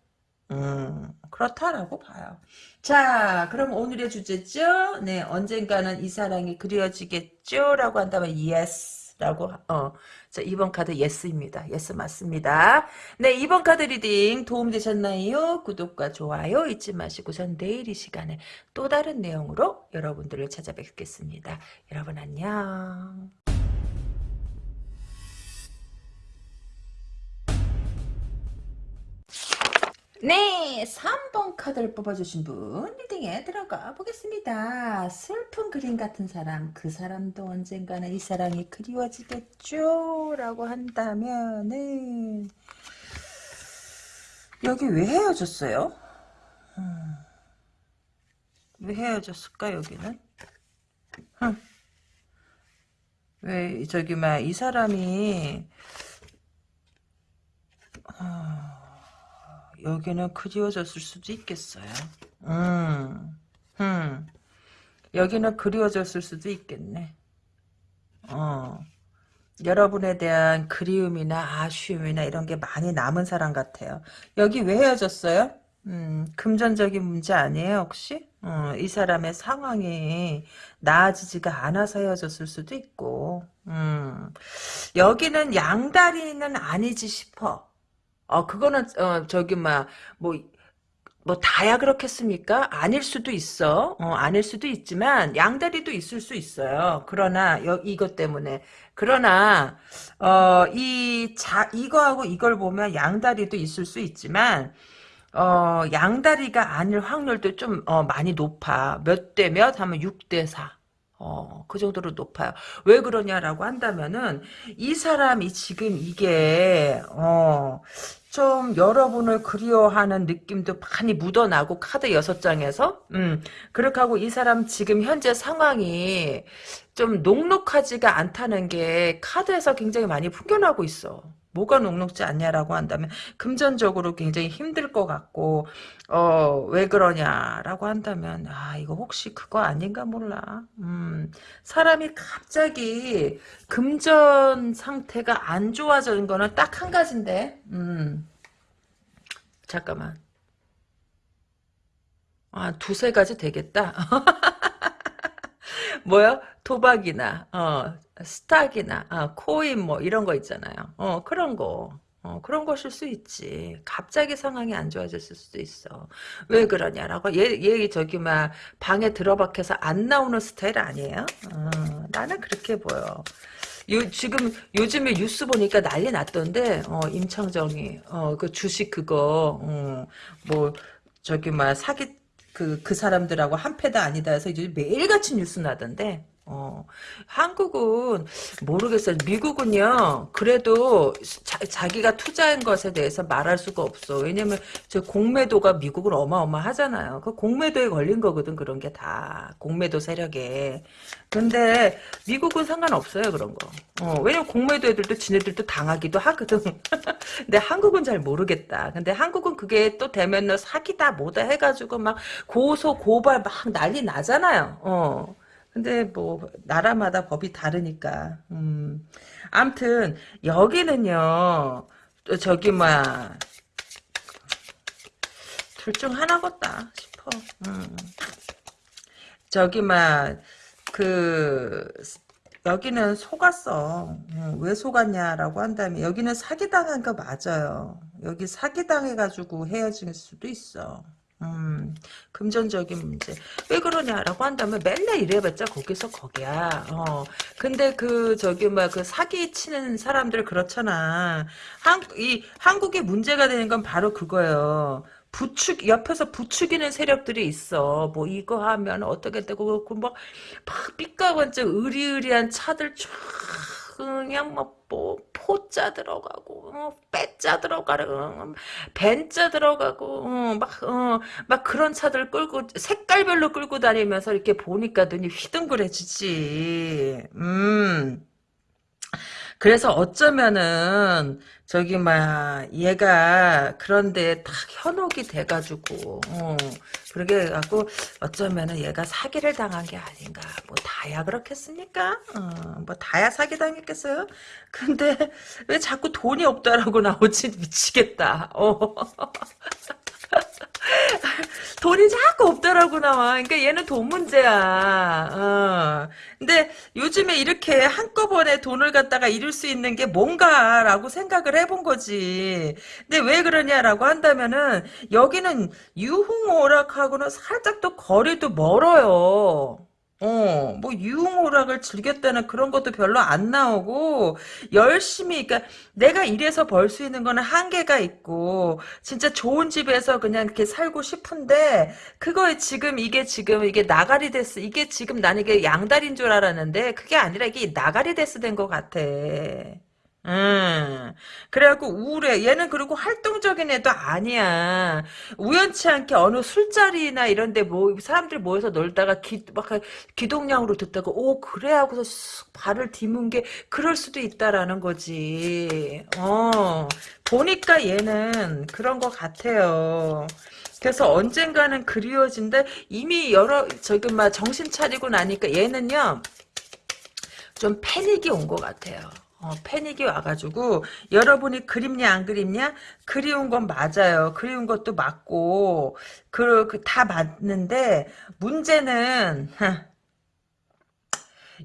음, 그렇다라고 봐요. 자, 그럼 오늘의 주제죠? 네, 언젠가는 이 사랑이 그리워지겠죠? 라고 한다면 yes. 라고, 어. 자, 2번 카드 yes입니다. yes 맞습니다. 네, 2번 카드 reading 도움되셨나요? 구독과 좋아요 잊지 마시고 전 내일 이 시간에 또 다른 내용으로 여러분들을 찾아뵙겠습니다. 여러분 안녕. 네, 3번 카드를 뽑아주신 분 리딩에 들어가 보겠습니다. 슬픈 그림 같은 사람, 그 사람도 언젠가는 이 사랑이 그리워지겠죠? 라고 한다면은 여기 왜 헤어졌어요? 음, 왜 헤어졌을까 여기는? 흠. 왜 저기 막 이 사람이 여기는 그리워졌을 수도 있겠어요. 음, 음. 여기는 그리워졌을 수도 있겠네. 어. 여러분에 대한 그리움이나 아쉬움이나 이런 게 많이 남은 사람 같아요. 여기 왜 헤어졌어요? 음, 금전적인 문제 아니에요, 혹시? 어, 이 사람의 상황이 나아지지가 않아서 헤어졌을 수도 있고, 음, 여기는 양다리는 아니지 싶어. 어, 그거는, 어, 저기, 막, 뭐, 뭐, 다야 그렇겠습니까? 아닐 수도 있어. 어, 아닐 수도 있지만, 양다리도 있을 수 있어요. 그러나, 여, 이것 때문에. 그러나, 어, 이, 자, 이거하고 이걸 보면 양다리도 있을 수 있지만, 어, 양다리가 아닐 확률도 좀, 어, 많이 높아. 몇 대 몇 하면 6대 4. 어, 그 정도로 높아요. 왜 그러냐라고 한다면은, 이 사람이 지금 이게, 어, 좀 여러분을 그리워하는 느낌도 많이 묻어나고, 카드 여섯 장에서, 음, 그렇게 하고 이 사람 지금 현재 상황이 좀 녹록하지가 않다는 게 카드에서 굉장히 많이 풍겨나고 있어. 뭐가 녹록지 않냐라고 한다면 금전적으로 굉장히 힘들 것 같고 어 왜 그러냐라고 한다면 아 이거 혹시 그거 아닌가 몰라. 음 사람이 갑자기 금전 상태가 안 좋아지는 거는 딱 한 가지인데 음 잠깐만. 아 두세 가지 되겠다 뭐야 도박이나 어 스탁이나 아, 코인 뭐 이런 거 있잖아요. 어 그런 거. 어, 그런 것일 수 있지. 갑자기 상황이 안 좋아졌을 수도 있어. 왜 그러냐라고. 얘, 얘 저기 막 방에 들어박혀서 안 나오는 스타일 아니에요? 어, 나는 그렇게 보여. 요, 지금 요즘에 뉴스 보니까 난리 났던데 어, 임창정이 어, 그 주식 그거 어, 뭐 저기 막 사기 그, 그 사람들하고 한패다 아니다 해서 이제 매일같이 뉴스 나던데 어, 한국은 모르겠어요. 미국은요. 그래도 자, 기가 투자한 것에 대해서 말할 수가 없어. 왜냐면 저 공매도가 미국은 어마어마하잖아요. 그 공매도에 걸린 거거든 그런 게 다. 공매도 세력에. 근데 미국은 상관없어요 그런 거. 어, 왜냐면 공매도 애들도 지네들도 당하기도 하거든. 근데 한국은 잘 모르겠다. 근데 한국은 그게 또 되면 사기다 뭐다 해가지고 막 고소 고발 막 난리 나잖아요. 어. 근데 뭐 나라마다 법이 다르니까. 음. 암튼 여기는요. 저기 뭐야 둘 중 하나겠다 싶어. 음. 저기 막그 여기는 속았어. 음, 왜 속았냐라고 한다면 여기는 사기당한 거 맞아요. 여기 사기당해가지고 헤어질 수도 있어. 음, 금전적인 문제. 왜 그러냐라고 한다면 맨날 이래봤자 거기서 거기야. 어. 근데 그, 저기, 뭐, 그 사기 치는 사람들 그렇잖아. 한, 이, 한국의 문제가 되는 건 바로 그거예요. 부추 옆에서 부추기는 세력들이 있어. 뭐 이거 하면 어떻게 되고 그렇고 막, 막 삐까번쩍 의리의리한 차들 쫙 그냥 뭐, 뭐 포자 들어가고 어, 빼자 들어가고 벤자 들어가고 어, 막, 어, 막 그런 차들 끌고 색깔별로 끌고 다니면서 이렇게 보니까 눈이 휘둥그레지지. 음. 그래서 어쩌면은 저기 막 얘가 그런데 딱 현혹이 돼가지고 어, 그러게 갖고 어쩌면은 얘가 사기를 당한 게 아닌가 뭐 다야 그렇겠습니까? 어, 뭐 다야 사기 당했겠어요? 근데 왜 자꾸 돈이 없다라고 나오지 미치겠다. 어. 돈이 자꾸 없더라고 나와. 그러니까 얘는 돈 문제야. 어. 근데 요즘에 이렇게 한꺼번에 돈을 갖다가 잃을 수 있는 게 뭔가라고 생각을 해본 거지. 근데 왜 그러냐라고 한다면은 여기는 유흥오락하고는 살짝 또 거리도 멀어요. 어, 뭐 유흥오락을 즐겼다는 그런 것도 별로 안 나오고 열심히 그러니까 내가 이래서 벌 수 있는 거는 한계가 있고 진짜 좋은 집에서 그냥 이렇게 살고 싶은데 그거에 지금 이게 지금 이게 나가리 데스 이게 지금 나는 이게 양다리인 줄 알았는데 그게 아니라 이게 나가리 데스 된 것 같아. 음. 그래갖고 우울해. 얘는 그리고 활동적인 애도 아니야. 우연치 않게 어느 술자리나 이런데 뭐 사람들 모여서 놀다가 기, 막 기동량으로 듣다가 오 그래 하고서 쑥 발을 디문 게 그럴 수도 있다라는 거지. 어 보니까 얘는 그런 것 같아요. 그래서 언젠가는 그리워진데 이미 여러 저기 막 정신 차리고 나니까 얘는요 좀 패닉이 온 것 같아요. 어, 패닉이 와가지고 여러분이 그립냐 안 그립냐? 그리운 건 맞아요. 그리운 것도 맞고 그, 그다 맞는데 문제는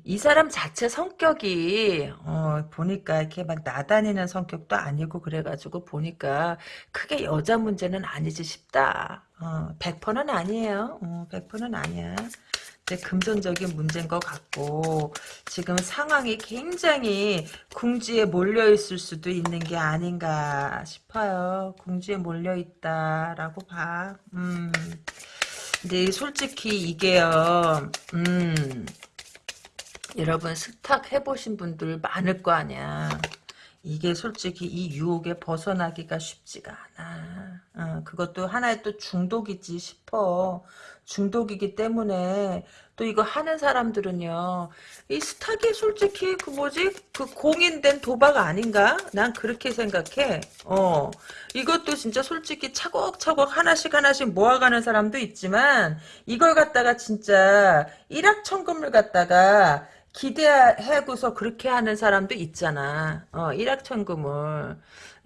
이 사람 자체 성격이 어, 보니까 이렇게 막 나다니는 성격도 아니고 그래가지고 보니까 크게 여자 문제는 아니지 싶다. 어, 100%는 아니에요. 어, 100%는 아니야 금전적인 문제인 것 같고 지금 상황이 굉장히 궁지에 몰려있을 수도 있는 게 아닌가 싶어요. 궁지에 몰려있다라고 봐. 음. 근데 솔직히 이게요. 음. 여러분 스탁 해보신 분들 많을 거 아니야. 이게 솔직히 이 유혹에 벗어나기가 쉽지가 않아. 어, 그것도 하나의 또 중독이지 싶어. 중독이기 때문에 또 이거 하는 사람들은요 이 스타기 솔직히 그 뭐지 그 공인된 도박 아닌가 난 그렇게 생각해 어 이것도 진짜 솔직히 차곡차곡 하나씩 하나씩 모아가는 사람도 있지만 이걸 갖다가 진짜 일확천금을 갖다가 기대하고서 그렇게 하는 사람도 있잖아. 어, 일확천금을.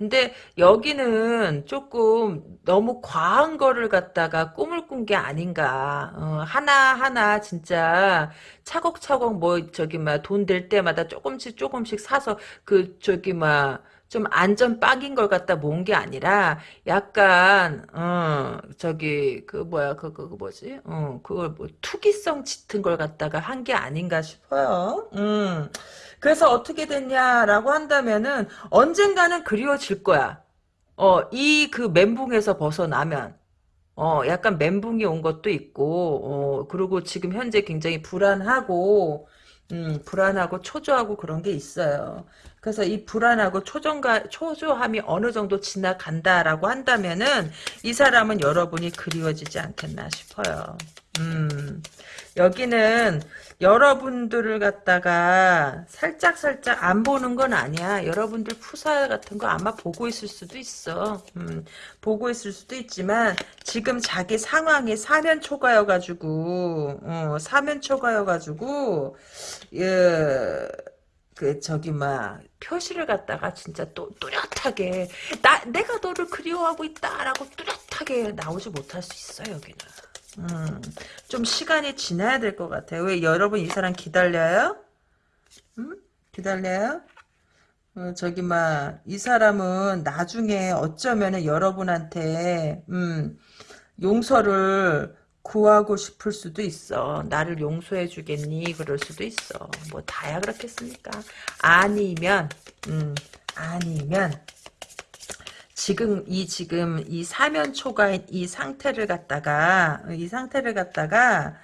근데 여기는 조금 너무 과한 거를 갖다가 꿈을 꾼 게 아닌가. 어, 하나하나 진짜 차곡차곡 뭐 저기 막 돈 될 때마다 조금씩 조금씩 사서 그 저기 막 좀 안전 빵인 걸 갖다 모은 게 아니라 약간 어 저기 그 뭐야 그그 그, 뭐지 어 그걸 뭐 투기성 짙은 걸 갖다가 한 게 아닌가 싶어요. 음. 그래서 어떻게 됐냐라고 한다면은 언젠가는 그리워질 거야. 어, 이 그 멘붕에서 벗어나면 어, 약간 멘붕이 온 것도 있고 어, 그리고 지금 현재 굉장히 불안하고 음, 불안하고 초조하고 그런 게 있어요. 그래서 이 불안하고 초정가, 초조함이 어느 정도 지나간다라고 한다면은 이 사람은 여러분이 그리워지지 않겠나 싶어요. 음, 여기는 여러분들을 갖다가 살짝 살짝 안 보는 건 아니야. 여러분들 푸사 같은 거 아마 보고 있을 수도 있어. 음, 보고 있을 수도 있지만 지금 자기 상황이 사면 초과여가지고 어, 사면 초과여가지고 예. 그 저기 막 표시를 갖다가 진짜 또 뚜렷하게 나 내가 너를 그리워하고 있다라고 뚜렷하게 나오지 못할 수 있어 여기는. 음, 좀 시간이 지나야 될 것 같아요. 왜 여러분 이 사람 기다려요? 음? 기다려요? 어, 저기 막 이 사람은 나중에 어쩌면은 여러분한테 음, 용서를 구하고 싶을 수도 있어. 나를 용서해 주겠니? 그럴 수도 있어. 뭐 다야 그렇겠습니까? 아니면 음, 아니면 지금 이 지금 이 사면 초과인 이 상태를 갖다가 이 상태를 갖다가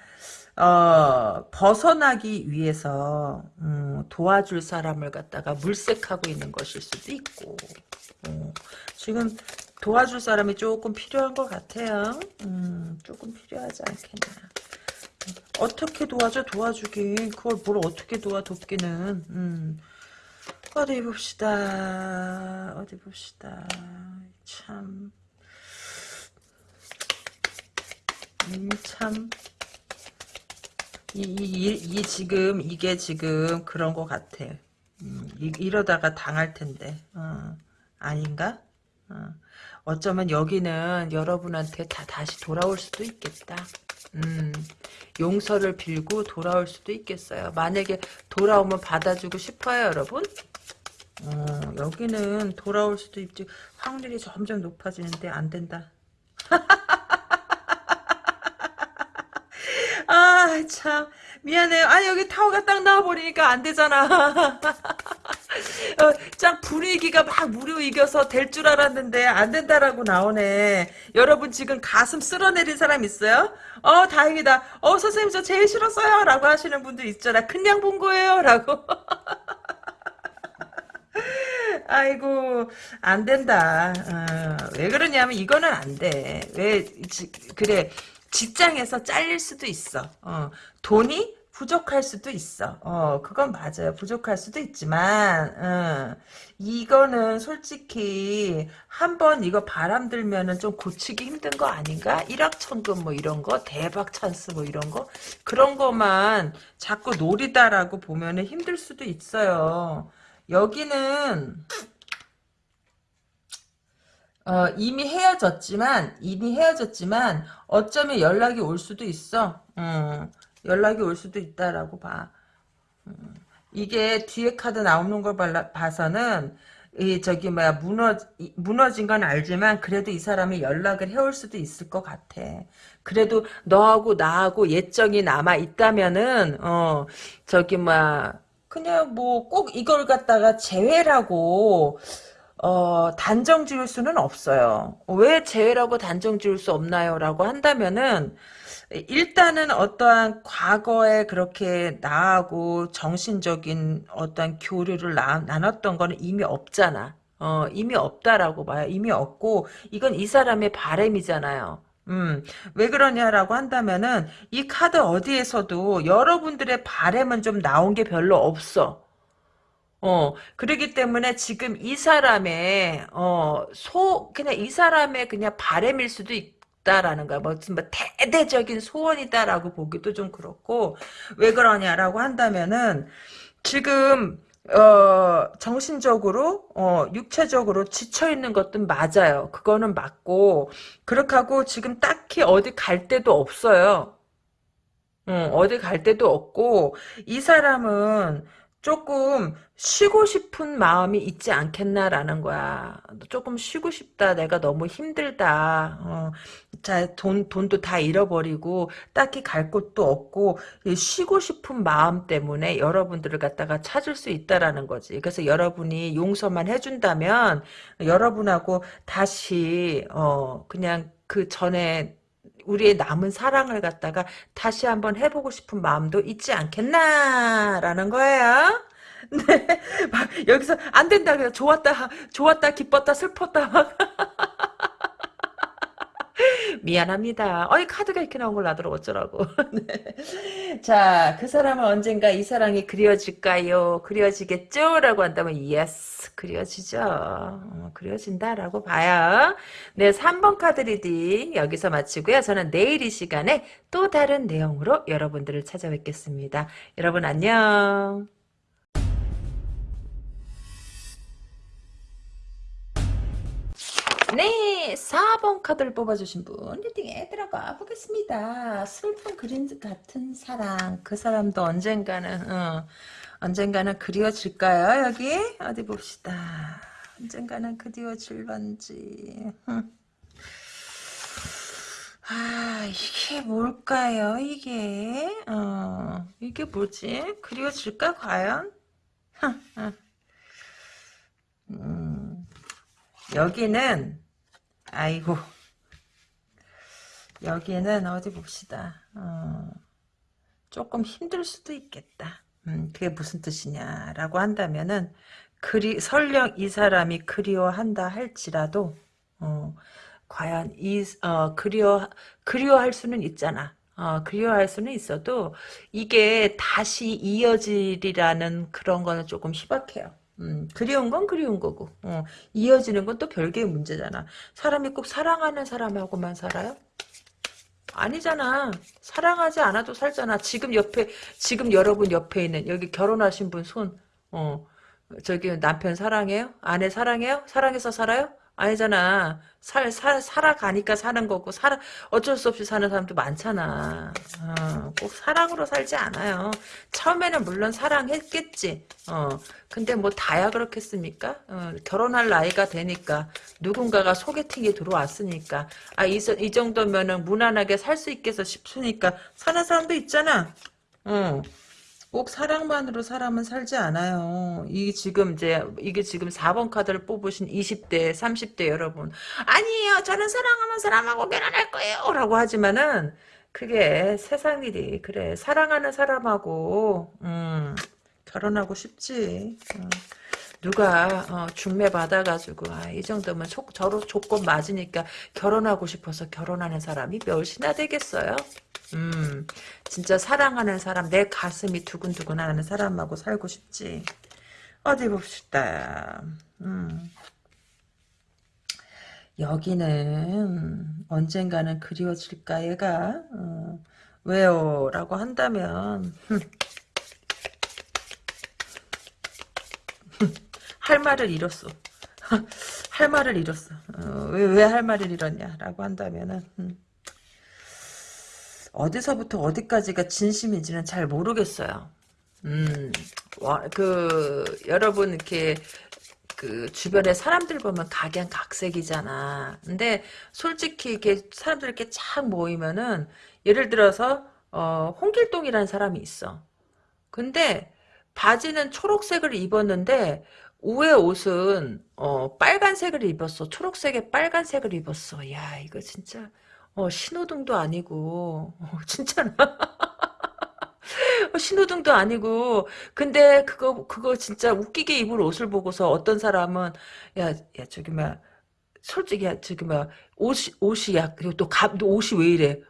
어 벗어나기 위해서 음, 도와줄 사람을 갖다가 물색하고 있는 것일 수도 있고 어, 지금 도와줄 사람이 조금 필요한 것 같아요. 음, 조금 필요하지 않겠나. 어떻게 도와줘 도와주긴 그걸 뭘 어떻게 도와 돕기는 음. 어디 봅시다. 어디 봅시다. 참. 음, 참. 이, 이, 이, 지금, 이게 지금 그런 것 같아. 음, 이, 러다가 당할 텐데. 어, 아닌가? 어. 어쩌면 여기는 여러분한테 다 다시 돌아올 수도 있겠다. 음, 용서를 빌고 돌아올 수도 있겠어요. 만약에 돌아오면 받아주고 싶어요, 여러분? 어, 여기는 돌아올 수도 있지. 확률이 점점 높아지는데 안 된다. 아, 참. 미안해요. 아, 여기 타워가 딱 나와버리니까 안 되잖아. 어, 짱 분위기가 막 무료 이겨서 될 줄 알았는데 안 된다라고 나오네. 여러분 지금 가슴 쓸어내린 사람 있어요? 어 다행이다. 어 선생님 저 제일 싫었어요 라고 하시는 분들 있잖아. 그냥 본 거예요 라고. 아이고 안 된다. 어, 왜 그러냐면 이거는 안 돼. 왜 지, 그래 직장에서 잘릴 수도 있어. 어, 돈이 부족할 수도 있어. 어, 그건 맞아요. 부족할 수도 있지만, 어, 이거는 솔직히 한 번 이거 바람 들면은 좀 고치기 힘든 거 아닌가? 일확천금 뭐 이런 거, 대박 찬스 뭐 이런 거, 그런 거만 자꾸 노리다라고 보면은 힘들 수도 있어요. 여기는, 어, 이미 헤어졌지만, 이미 헤어졌지만, 어쩌면 연락이 올 수도 있어. 음. 연락이 올 수도 있다라고 봐. 음, 이게 뒤에 카드 나오는 걸 봐서는 이 저기 뭐야 무너 무너진 건 알지만 그래도 이 사람이 연락을 해올 수도 있을 것 같아. 그래도 너하고 나하고 예정이 남아 있다면은 어 저기 뭐야 그냥 뭐 꼭 이걸 갖다가 제외라고 어 단정 지을 수는 없어요. 왜 제외라고 단정 지을 수 없나요? 라고 한다면은 일단은 어떠한 과거에 그렇게 나하고 정신적인 어떤 교류를 나, 나눴던 거는 이미 없잖아. 어, 이미 없다라고 봐요. 이미 없고, 이건 이 사람의 바램이잖아요. 음, 왜 그러냐라고 한다면은, 이 카드 어디에서도 여러분들의 바램은 좀 나온 게 별로 없어. 어, 그러기 때문에 지금 이 사람의, 어, 소, 그냥 이 사람의 그냥 바램일 수도 있고, 있다라는 거야. 뭐, 뭐 대대적인 소원이다라고 보기도 좀 그렇고 왜 그러냐라고 한다면은 지금 어, 정신적으로, 어, 육체적으로 지쳐있는 것도 맞아요. 그거는 맞고, 그렇게 하고 지금 딱히 어디 갈 데도 없어요. 응, 어디 갈 데도 없고, 이 사람은 조금 쉬고 싶은 마음이 있지 않겠나라는 거야. 조금 쉬고 싶다. 내가 너무 힘들다. 어, 자, 돈, 돈도 다 잃어버리고, 딱히 갈 곳도 없고, 쉬고 싶은 마음 때문에 여러분들을 갖다가 찾을 수 있다라는 거지. 그래서 여러분이 용서만 해준다면, 여러분하고 다시, 어, 그냥 그 전에 우리의 남은 사랑을 갖다가 다시 한번 해보고 싶은 마음도 있지 않겠나라는 거예요. 네, 막 여기서 안 된다 그래 좋았다 좋았다 기뻤다 슬펐다 막 미안합니다. 어이 카드가 이렇게 나온 걸 나더러 어쩌라고. 네. 자, 그 사람은 언젠가 이 사랑이 그려질까요? 그려지겠죠? 라고 한다면 yes, 그려지죠. 어, 그려진다라고 봐요. 네, 3번 카드 reading 여기서 마치고요. 저는 내일 이 시간에 또 다른 내용으로 여러분들을 찾아뵙겠습니다. 여러분 안녕. 네, 4번 카드를 뽑아주신 분 reading에 들어가 보겠습니다. 슬픈 그림 같은 사랑, 그 사람도 언젠가는 어, 언젠가는 그리워질까요? 여기 어디 봅시다. 언젠가는 그리워질런지. 아 이게 뭘까요? 이게 어 이게 뭐지? 그리워질까 과연? 음. 여기는 아이고. 여기는 어디 봅시다. 어, 조금 힘들 수도 있겠다. 음, 그게 무슨 뜻이냐라고 한다면은 그리 설령 이 사람이 그리워한다 할지라도 어, 과연 이 어, 그리워 그리워할 수는 있잖아. 어, 그리워할 수는 있어도 이게 다시 이어질이라는 그런 거는 조금 희박해요 음, 그리운 건 그리운 거고 어, 이어지는 건 또 별개의 문제잖아 사람이 꼭 사랑하는 사람하고만 살아요? 아니잖아 사랑하지 않아도 살잖아 지금 옆에 지금 여러분 옆에 있는 여기 결혼하신 분 손 어, 저기 남편 사랑해요? 아내 사랑해요? 사랑해서 살아요? 아니잖아. 살, 살, 살아가니까 사는 거고, 살아, 어쩔 수 없이 사는 사람도 많잖아. 어, 꼭 사랑으로 살지 않아요. 처음에는 물론 사랑했겠지. 어, 근데 뭐 다야 그렇겠습니까? 어, 결혼할 나이가 되니까, 누군가가 소개팅이 들어왔으니까, 아, 이, 이 정도면은 무난하게 살 수 있겠어 싶으니까, 사는 사람도 있잖아. 어. 꼭 사랑만으로 사람은 살지 않아요. 이게 지금 이제 이게 지금 4번 카드를 뽑으신 20대, 30대 여러분. 아니에요. 저는 사랑하는 사람하고 결혼할 거예요라고 하지만은 그게 세상 일이 그래. 사랑하는 사람하고 음, 결혼하고 싶지. 음. 누가 어, 중매 받아가지고 아, 이 정도면 조, 저로 조건 맞으니까 결혼하고 싶어서 결혼하는 사람이 몇이나 되겠어요? 음, 진짜 사랑하는 사람, 내 가슴이 두근두근하는 사람하고 살고 싶지. 어디 봅시다. 음. 여기는 언젠가는 그리워질까 얘가 어, 왜요? 라고 한다면 할 말을 잃었어. 할 말을 잃었어. 어, 왜왜 할 말을 잃었냐? 라고 한다면은 음. 어디서부터 어디까지가 진심인지는 잘 모르겠어요. 음, 와, 그, 여러분, 이렇게, 그, 주변에 사람들 보면 각양각색이잖아. 근데, 솔직히, 이렇게, 사람들 이렇게 쫙 모이면은, 예를 들어서, 어, 홍길동이라는 사람이 있어. 근데, 바지는 초록색을 입었는데, 우에 옷은, 어, 빨간색을 입었어. 초록색에 빨간색을 입었어. 야, 이거 진짜, 어, 신호등도 아니고, 어, 진짜로. 어, 신호등도 아니고, 근데 그거, 그거 진짜 웃기게 입을 옷을 보고서 어떤 사람은, 야, 야, 저기, 막, 솔직히, 야, 저기, 막, 옷이, 옷이, 야, 그리고 또 가, 너 옷이 왜 이래?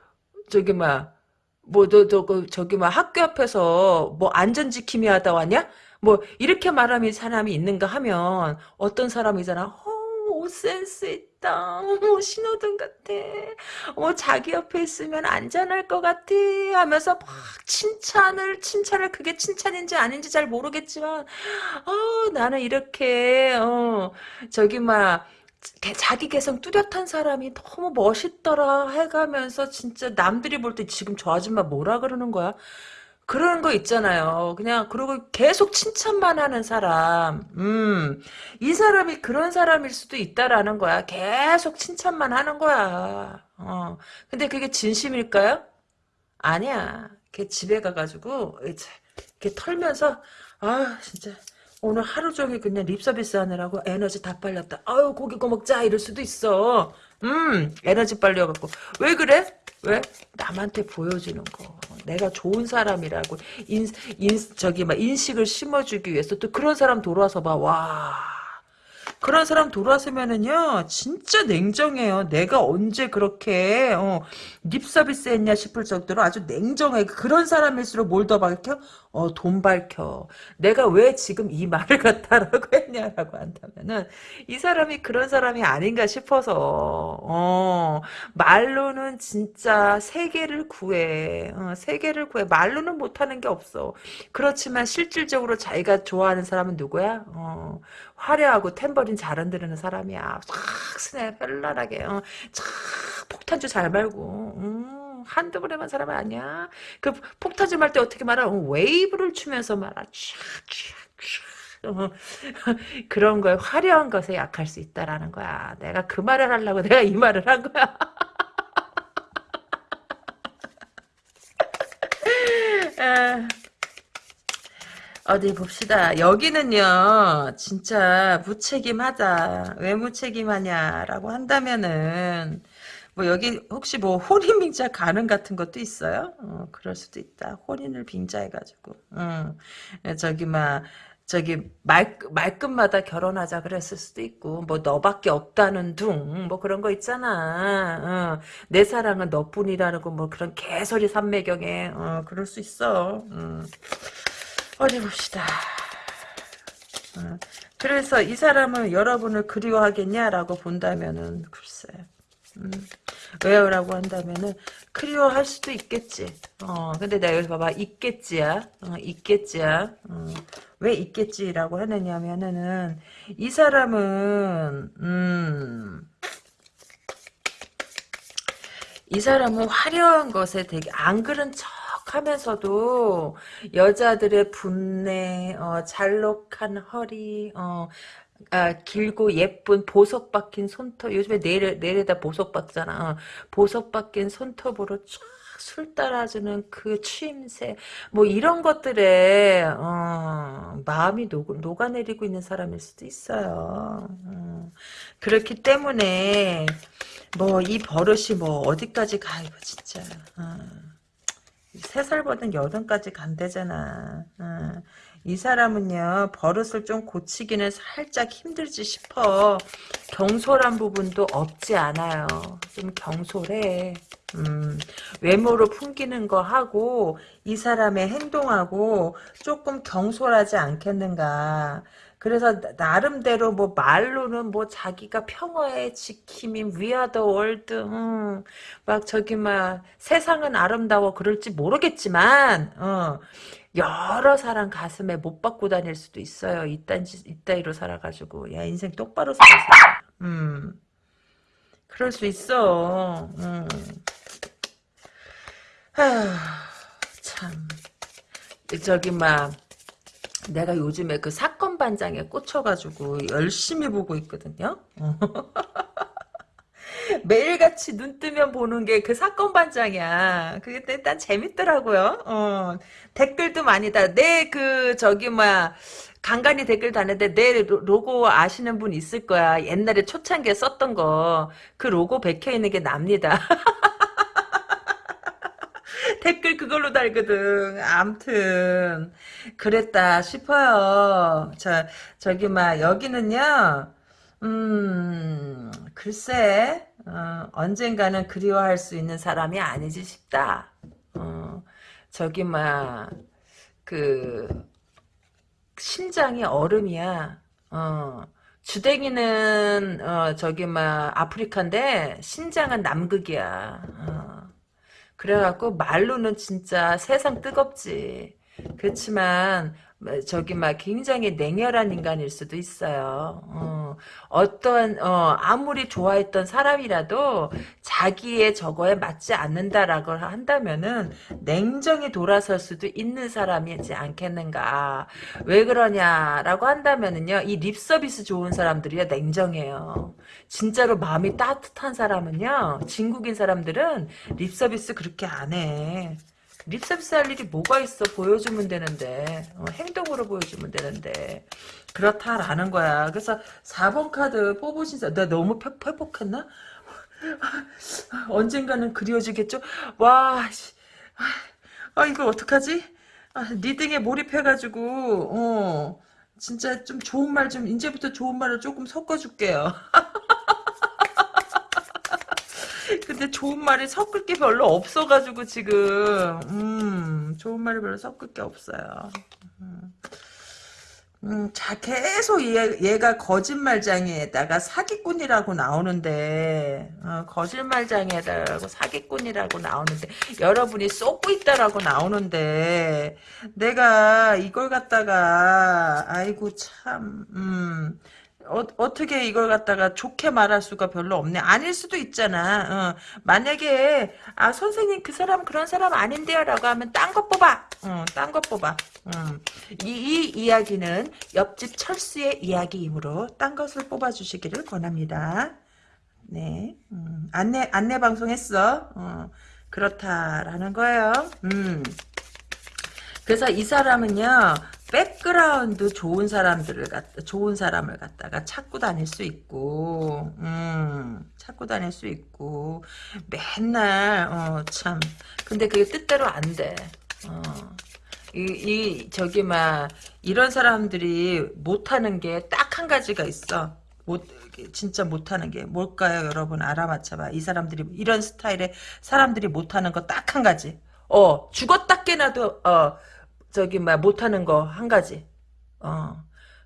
저기, 막, 뭐, 너, 너, 그, 저기, 막, 학교 앞에서 뭐, 안전 지킴이 하다 왔냐? 뭐, 이렇게 말하는 사람이 있는가 하면, 어떤 사람이잖아. 어, 옷 센스 있다. 어머, 신호등 같아. 어머, 자기 옆에 있으면 안전할 것 같아. 하면서 막 칭찬을, 칭찬을 그게 칭찬인지 아닌지 잘 모르겠지만, 어, 나는 이렇게, 어, 저기, 막, 자기 개성 뚜렷한 사람이 너무 멋있더라 해가면서 진짜 남들이 볼 때 지금 저 아줌마 뭐라 그러는 거야? 그런 거 있잖아요. 그냥 그리고 계속 칭찬만 하는 사람. 음. 이 사람이 그런 사람일 수도 있다라는 거야. 계속 칭찬만 하는 거야. 어. 근데 그게 진심일까요? 아니야. 걔 집에 가가지고 이렇게 털면서 아 진짜 오늘 하루 종일 그냥 립서비스 하느라고 에너지 다 빨렸다. 아유 고기 구워 먹자 이럴 수도 있어. 음 에너지 빨려갖고 왜 그래? 왜? 남한테 보여주는 거. 내가 좋은 사람이라고 인, 인 저기 막 인식을 심어주기 위해서 또 그런 사람 돌아서 봐. 와. 그런 사람 돌아서면은요 진짜 냉정해요 내가 언제 그렇게 어, 립 서비스 했냐 싶을 정도로 아주 냉정해 그런 사람일수록 뭘 더 밝혀 어, 돈 밝혀. 내가 왜 지금 이 말을 갖다라고 했냐라고 한다면은 이 사람이 그런 사람이 아닌가 싶어서 어, 말로는 진짜 세계를 구해. 어, 세계를 구해. 말로는 못하는 게 없어. 그렇지만 실질적으로 자기가 좋아하는 사람은 누구야? 어, 화려하고 탬버린 잘 흔드는 사람이야. 싹 스냅 현란하게. 어, 착 폭탄주 잘 말고. 음, 한두 번 만 사람 아니야. 그 폭탄주 말 때 어떻게 말아? 어, 웨이브를 추면서 말아. 어, 그런 거에 화려한 것에 약할 수 있다라는 거야. 내가 그 말을 하려고 내가 이 말을 한 거야. 아. 어디 봅시다. 여기는요, 진짜 무책임하다. 왜 무책임하냐라고 한다면은, 뭐 여기 혹시 뭐 혼인 빙자 가능 같은 것도 있어요? 어, 그럴 수도 있다. 혼인을 빙자해가지고, 어, 저기 막 저기 말 말끝마다 결혼하자 그랬을 수도 있고, 뭐 너밖에 없다는 둥, 뭐 그런 거 있잖아. 어, 내 사랑은 너뿐이라는 거 뭐 그런 개소리 삼매경에, 어, 그럴 수 있어. 음. 어디 봅시다. 어, 그래서 이 사람은 여러분을 그리워하겠냐라고 본다면은 글쎄. 음, 왜요라고 한다면은 그리워할 수도 있겠지. 어, 근데 내가 여기 봐봐 있겠지야. 어, 있겠지야. 어, 왜 있겠지라고 하느냐면은 이 사람은 음. 이 사람은 화려한 것에 되게 안 그런 척 하면서도 여자들의 분내, 어, 잘록한 허리, 어, 아, 길고 예쁜 보석 박힌 손톱. 요즘에 내려, 내려다 보석 박잖아. 어, 보석 박힌 손톱으로 쫙 술 따라주는 그 추임새. 뭐 이런 것들에 어, 마음이 녹, 녹아내리고 있는 사람일 수도 있어요. 어, 그렇기 때문에 뭐 이 버릇이 뭐 어디까지 가 이거 진짜. 어. 세 살보단 여든까지 간대잖아. 어. 이 사람은요 버릇을 좀 고치기는 살짝 힘들지 싶어. 경솔한 부분도 없지 않아요. 좀 경솔해. 음, 외모로 풍기는 거 하고 이 사람의 행동하고 조금 경솔하지 않겠는가. 그래서 나름대로 뭐 말로는 뭐 자기가 평화의 지킴인 위아더 월드 음, 막 저기 막 세상은 아름다워 그럴지 모르겠지만 어, 여러 사람 가슴에 못 받고 다닐 수도 있어요. 이딴 이따위로 살아가지고 야 인생 똑바로 살았어. 음. 그럴 수 있어. 음. 하, 참. 저기 막 내가 요즘에 그 사건 반장에 꽂혀가지고 열심히 보고 있거든요. 매일같이 눈 뜨면 보는 게 그 사건 반장이야. 그게 일단 재밌더라고요. 어, 댓글도 많이 다. 내 그 저기 뭐야 간간히 댓글 다는데 내 로고 아시는 분 있을 거야. 옛날에 초창기에 썼던 거. 그 로고 bek혀 있는 게 납니다. 댓글 그걸로 달거든. 암튼 그랬다 싶어요. 저 저기 막 여기는요. 음 글쎄 어, 언젠가는 그리워할 수 있는 사람이 아니지 싶다. 어, 저기 막 그 심장이 얼음이야. 어. 주댕이는 어, 저기 막 아프리카인데 심장은 남극이야. 어. 그래갖고 말로는 진짜 세상 뜨겁지. 그렇지만 저기 막 굉장히 냉혈한 인간일 수도 있어요. 어, 어떤 어, 아무리 좋아했던 사람이라도 자기의 저거에 맞지 않는다라고 한다면은 냉정히 돌아설 수도 있는 사람이지 않겠는가. 왜 그러냐라고 한다면은요. 이 립 서비스 좋은 사람들이요 냉정해요. 진짜로 마음이 따뜻한 사람은요. 진국인 사람들은 립 서비스 그렇게 안 해. 립서비스 할 일이 뭐가 있어 보여주면 되는데 어, 행동으로 보여주면 되는데 그렇다라는 거야 그래서 4번 카드 뽑으신 사람 나 너무 회복했나? 언젠가는 그리워지겠죠? 와, 씨. 아, 이거 어떡하지? 아, 리딩에 몰입해가지고, 어, 진짜 좀 좋은 말 좀, 이제부터 좋은 말을 조금 섞어줄게요. 근데 좋은 말이 섞을 게 별로 없어가지고, 지금, 음, 좋은 말이 별로 섞을 게 없어요. 음. 음, 자, 계속 얘, 얘가 거짓말장애에다가 사기꾼이라고 나오는데, 어, 거짓말장애에다가 사기꾼이라고 나오는데, 여러분이 쏟고 있다라고 나오는데, 내가 이걸 갖다가, 아이고, 참, 음, 어, 어떻게 이걸 갖다가 좋게 말할 수가 별로 없네. 아닐 수도 있잖아. 어, 만약에 아 선생님 그 사람 그런 사람 아닌데요라고 하면 딴것 뽑아. 어, 딴것 뽑아. 음. 이, 이 이야기는 옆집 철수의 이야기이므로 딴 것을 뽑아주시기를 권합니다. 네. 음, 안내 안내 방송했어. 어, 그렇다라는 거예요. 음. 그래서 이 사람은요 백그라운드 좋은 사람들을 갖다 좋은 사람을 갖다가 찾고 다닐 수 있고 음 찾고 다닐 수 있고 맨날 어 참. 근데 그게 뜻대로 안돼. 어. 이, 이 저기 막 이런 사람들이 못하는 게 딱 한 가지가 있어. 못 진짜 못하는 게. 뭘까요? 여러분 알아맞혀봐. 이 사람들이 이런 스타일의 사람들이 못하는 거 딱 한 가지. 어 죽었다 깨나도 어 저기 막 못하는 거 한 가지. 어.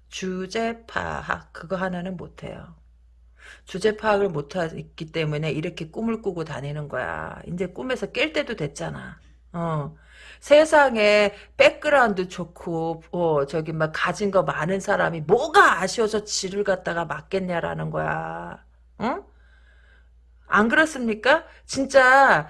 주제 파악 그거 하나는 못해요. 주제 파악을 못하기 때문에 이렇게 꿈을 꾸고 다니는 거야. 이제 꿈에서 깰 때도 됐잖아. 어. 세상에 백그라운드 좋고 어 저기 막 가진 거 많은 사람이 뭐가 아쉬워서 지를 갖다가 만나겠냐라는 거야. 응? 안 그렇습니까? 진짜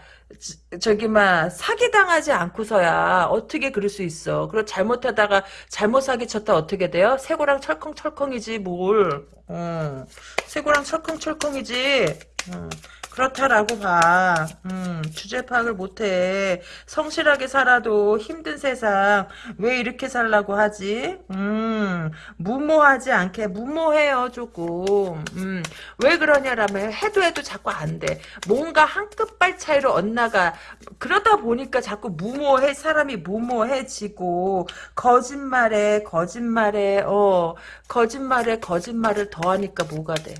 저기 막 사기 당하지 않고서야 어떻게 그럴 수 있어. 그리고 잘못하다가 잘못 사기 쳤다 어떻게 돼요? 쇠고랑 철컹철컹이지 뭘. 어. 쇠고랑 철컹철컹이지. 어. 그렇다라고 봐. 음, 주제 파악을 못해. 성실하게 살아도 힘든 세상 왜 이렇게 살라고 하지? 음, 무모하지 않게 무모해요 조금. 음, 왜 그러냐라면 해도 해도 자꾸 안 돼. 뭔가 한 끗발 차이로 엇나가. 그러다 보니까 자꾸 무모해 사람이 무모해지고 거짓말에 거짓말에 어 거짓말에 거짓말을 더하니까 뭐가 돼?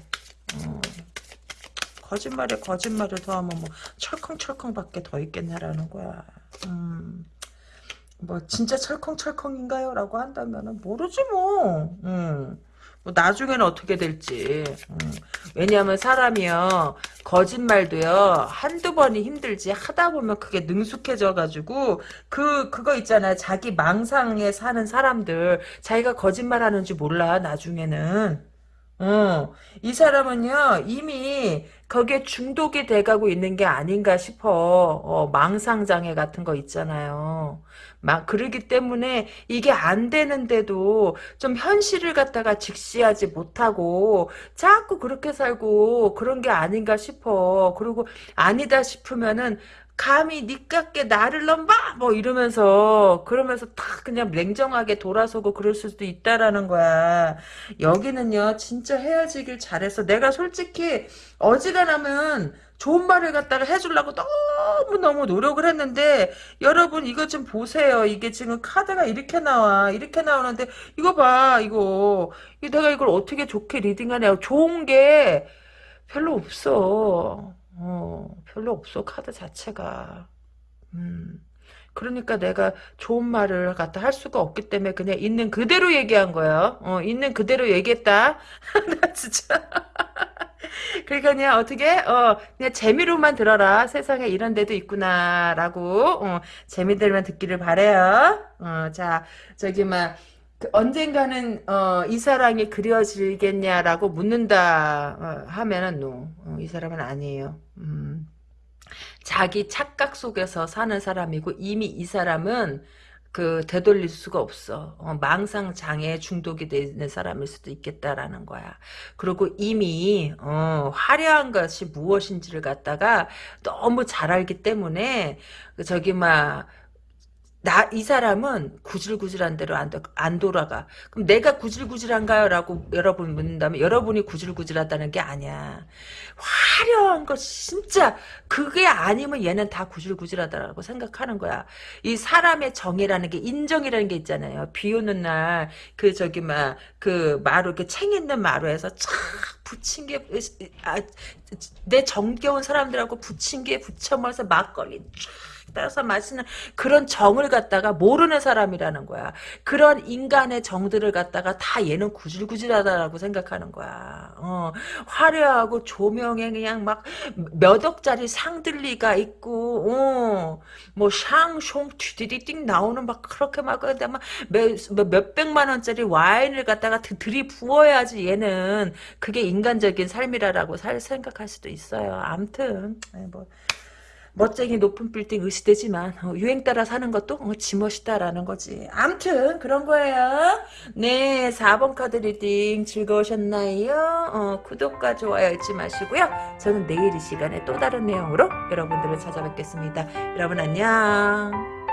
어. 거짓말에 거짓말을 더하면 뭐 철컹철컹밖에 더 있겠냐라는 거야. 음. 뭐 진짜 철컹철컹인가요? 라고 한다면 모르지 뭐. 음. 뭐 나중에는 어떻게 될지. 음. 왜냐하면 사람이요. 거짓말도요. 한두 번이 힘들지 하다 보면 그게 능숙해져 가지고 그 그거 있잖아요. 자기 망상에 사는 사람들 자기가 거짓말하는 줄 몰라 나중에는. 어, 이 사람은요, 이미 거기에 중독이 돼가고 있는 게 아닌가 싶어. 어, 망상장애 같은 거 있잖아요. 막, 그러기 때문에 이게 안 되는데도 좀 현실을 갖다가 직시하지 못하고 자꾸 그렇게 살고 그런 게 아닌가 싶어. 그리고 아니다 싶으면은 감히 니깎게 나를 넘봐! 뭐 이러면서 그러면서 탁 그냥 냉정하게 돌아서고 그럴 수도 있다라는 거야. 여기는요 진짜 헤어지길 잘했어 내가 솔직히 어지간하면 좋은 말을 갖다가 해주려고 너무너무 노력을 했는데 여러분 이거 좀 보세요. 이게 지금 카드가 이렇게 나와 이렇게 나오는데 이거 봐 이거 내가 이걸 어떻게 좋게 reading하냐. 좋은 게 별로 없어. 어, 별로 없어, 카드 자체가. 음. 그러니까 내가 좋은 말을 갖다 할 수가 없기 때문에 그냥 있는 그대로 얘기한 거예요. 어, 있는 그대로 얘기했다. 나 진짜. 그러니까 그냥 어떻게, 어, 그냥 재미로만 들어라. 세상에 이런 데도 있구나라고, 어, 재미들만 듣기를 바래요. 어, 자, 저기, 막, 그 언젠가는 어, 이 사랑이 그려지겠냐라고 묻는다 어, 하면은 노. 어, 이 사람은 아니에요. 음. 자기 착각 속에서 사는 사람이고 이미 이 사람은 그 되돌릴 수가 없어. 어, 망상 장애 중독이 되는 사람일 수도 있겠다라는 거야. 그리고 이미 어, 화려한 것이 무엇인지를 갖다가 너무 잘 알기 때문에 저기 막 나 이 사람은 구질구질한 대로 안, 도- 안 돌아가. 그럼 내가 구질구질한가요? 라고 여러분 묻는다면 여러분이 구질구질하다는 게 아니야. 화려한 거 진짜 그게 아니면 얘는 다 구질구질하다라고 생각하는 거야. 이 사람의 정이라는 게 인정이라는 게 있잖아요. 비 오는 날 그 저기 막 그 마루 이렇게 챙 있는 마루에서 촥 붙인 게 아, 내 정겨운 사람들하고 붙인 게 붙여면서 막걸리 쫙 따라서 마시는 그런 정을 갖다가 모르는 사람이라는 거야. 그런 인간의 정들을 갖다가 다 얘는 구질구질하다라고 생각하는 거야. 어, 화려하고 조명에 그냥 막 몇 억짜리 상들리가 있고, 어, 뭐 샹숑 뒤디디띵 나오는 막 그렇게 막 근데 막 몇, 몇 백만 원짜리 와인을 갖다가 드- 들이 부어야지 얘는 그게 인간적인 삶이라고 살 생각할 수도 있어요. 암튼 뭐 멋쟁이 높은 빌딩 으시대지만 어, 유행 따라 사는 것도 어, 지멋이다라는 거지. 암튼 그런 거예요. 네, 4번 카드 reading 즐거우셨나요? 어, 구독과 좋아요 잊지 마시고요. 저는 내일 이 시간에 또 다른 내용으로 여러분들을 찾아뵙겠습니다. 여러분 안녕.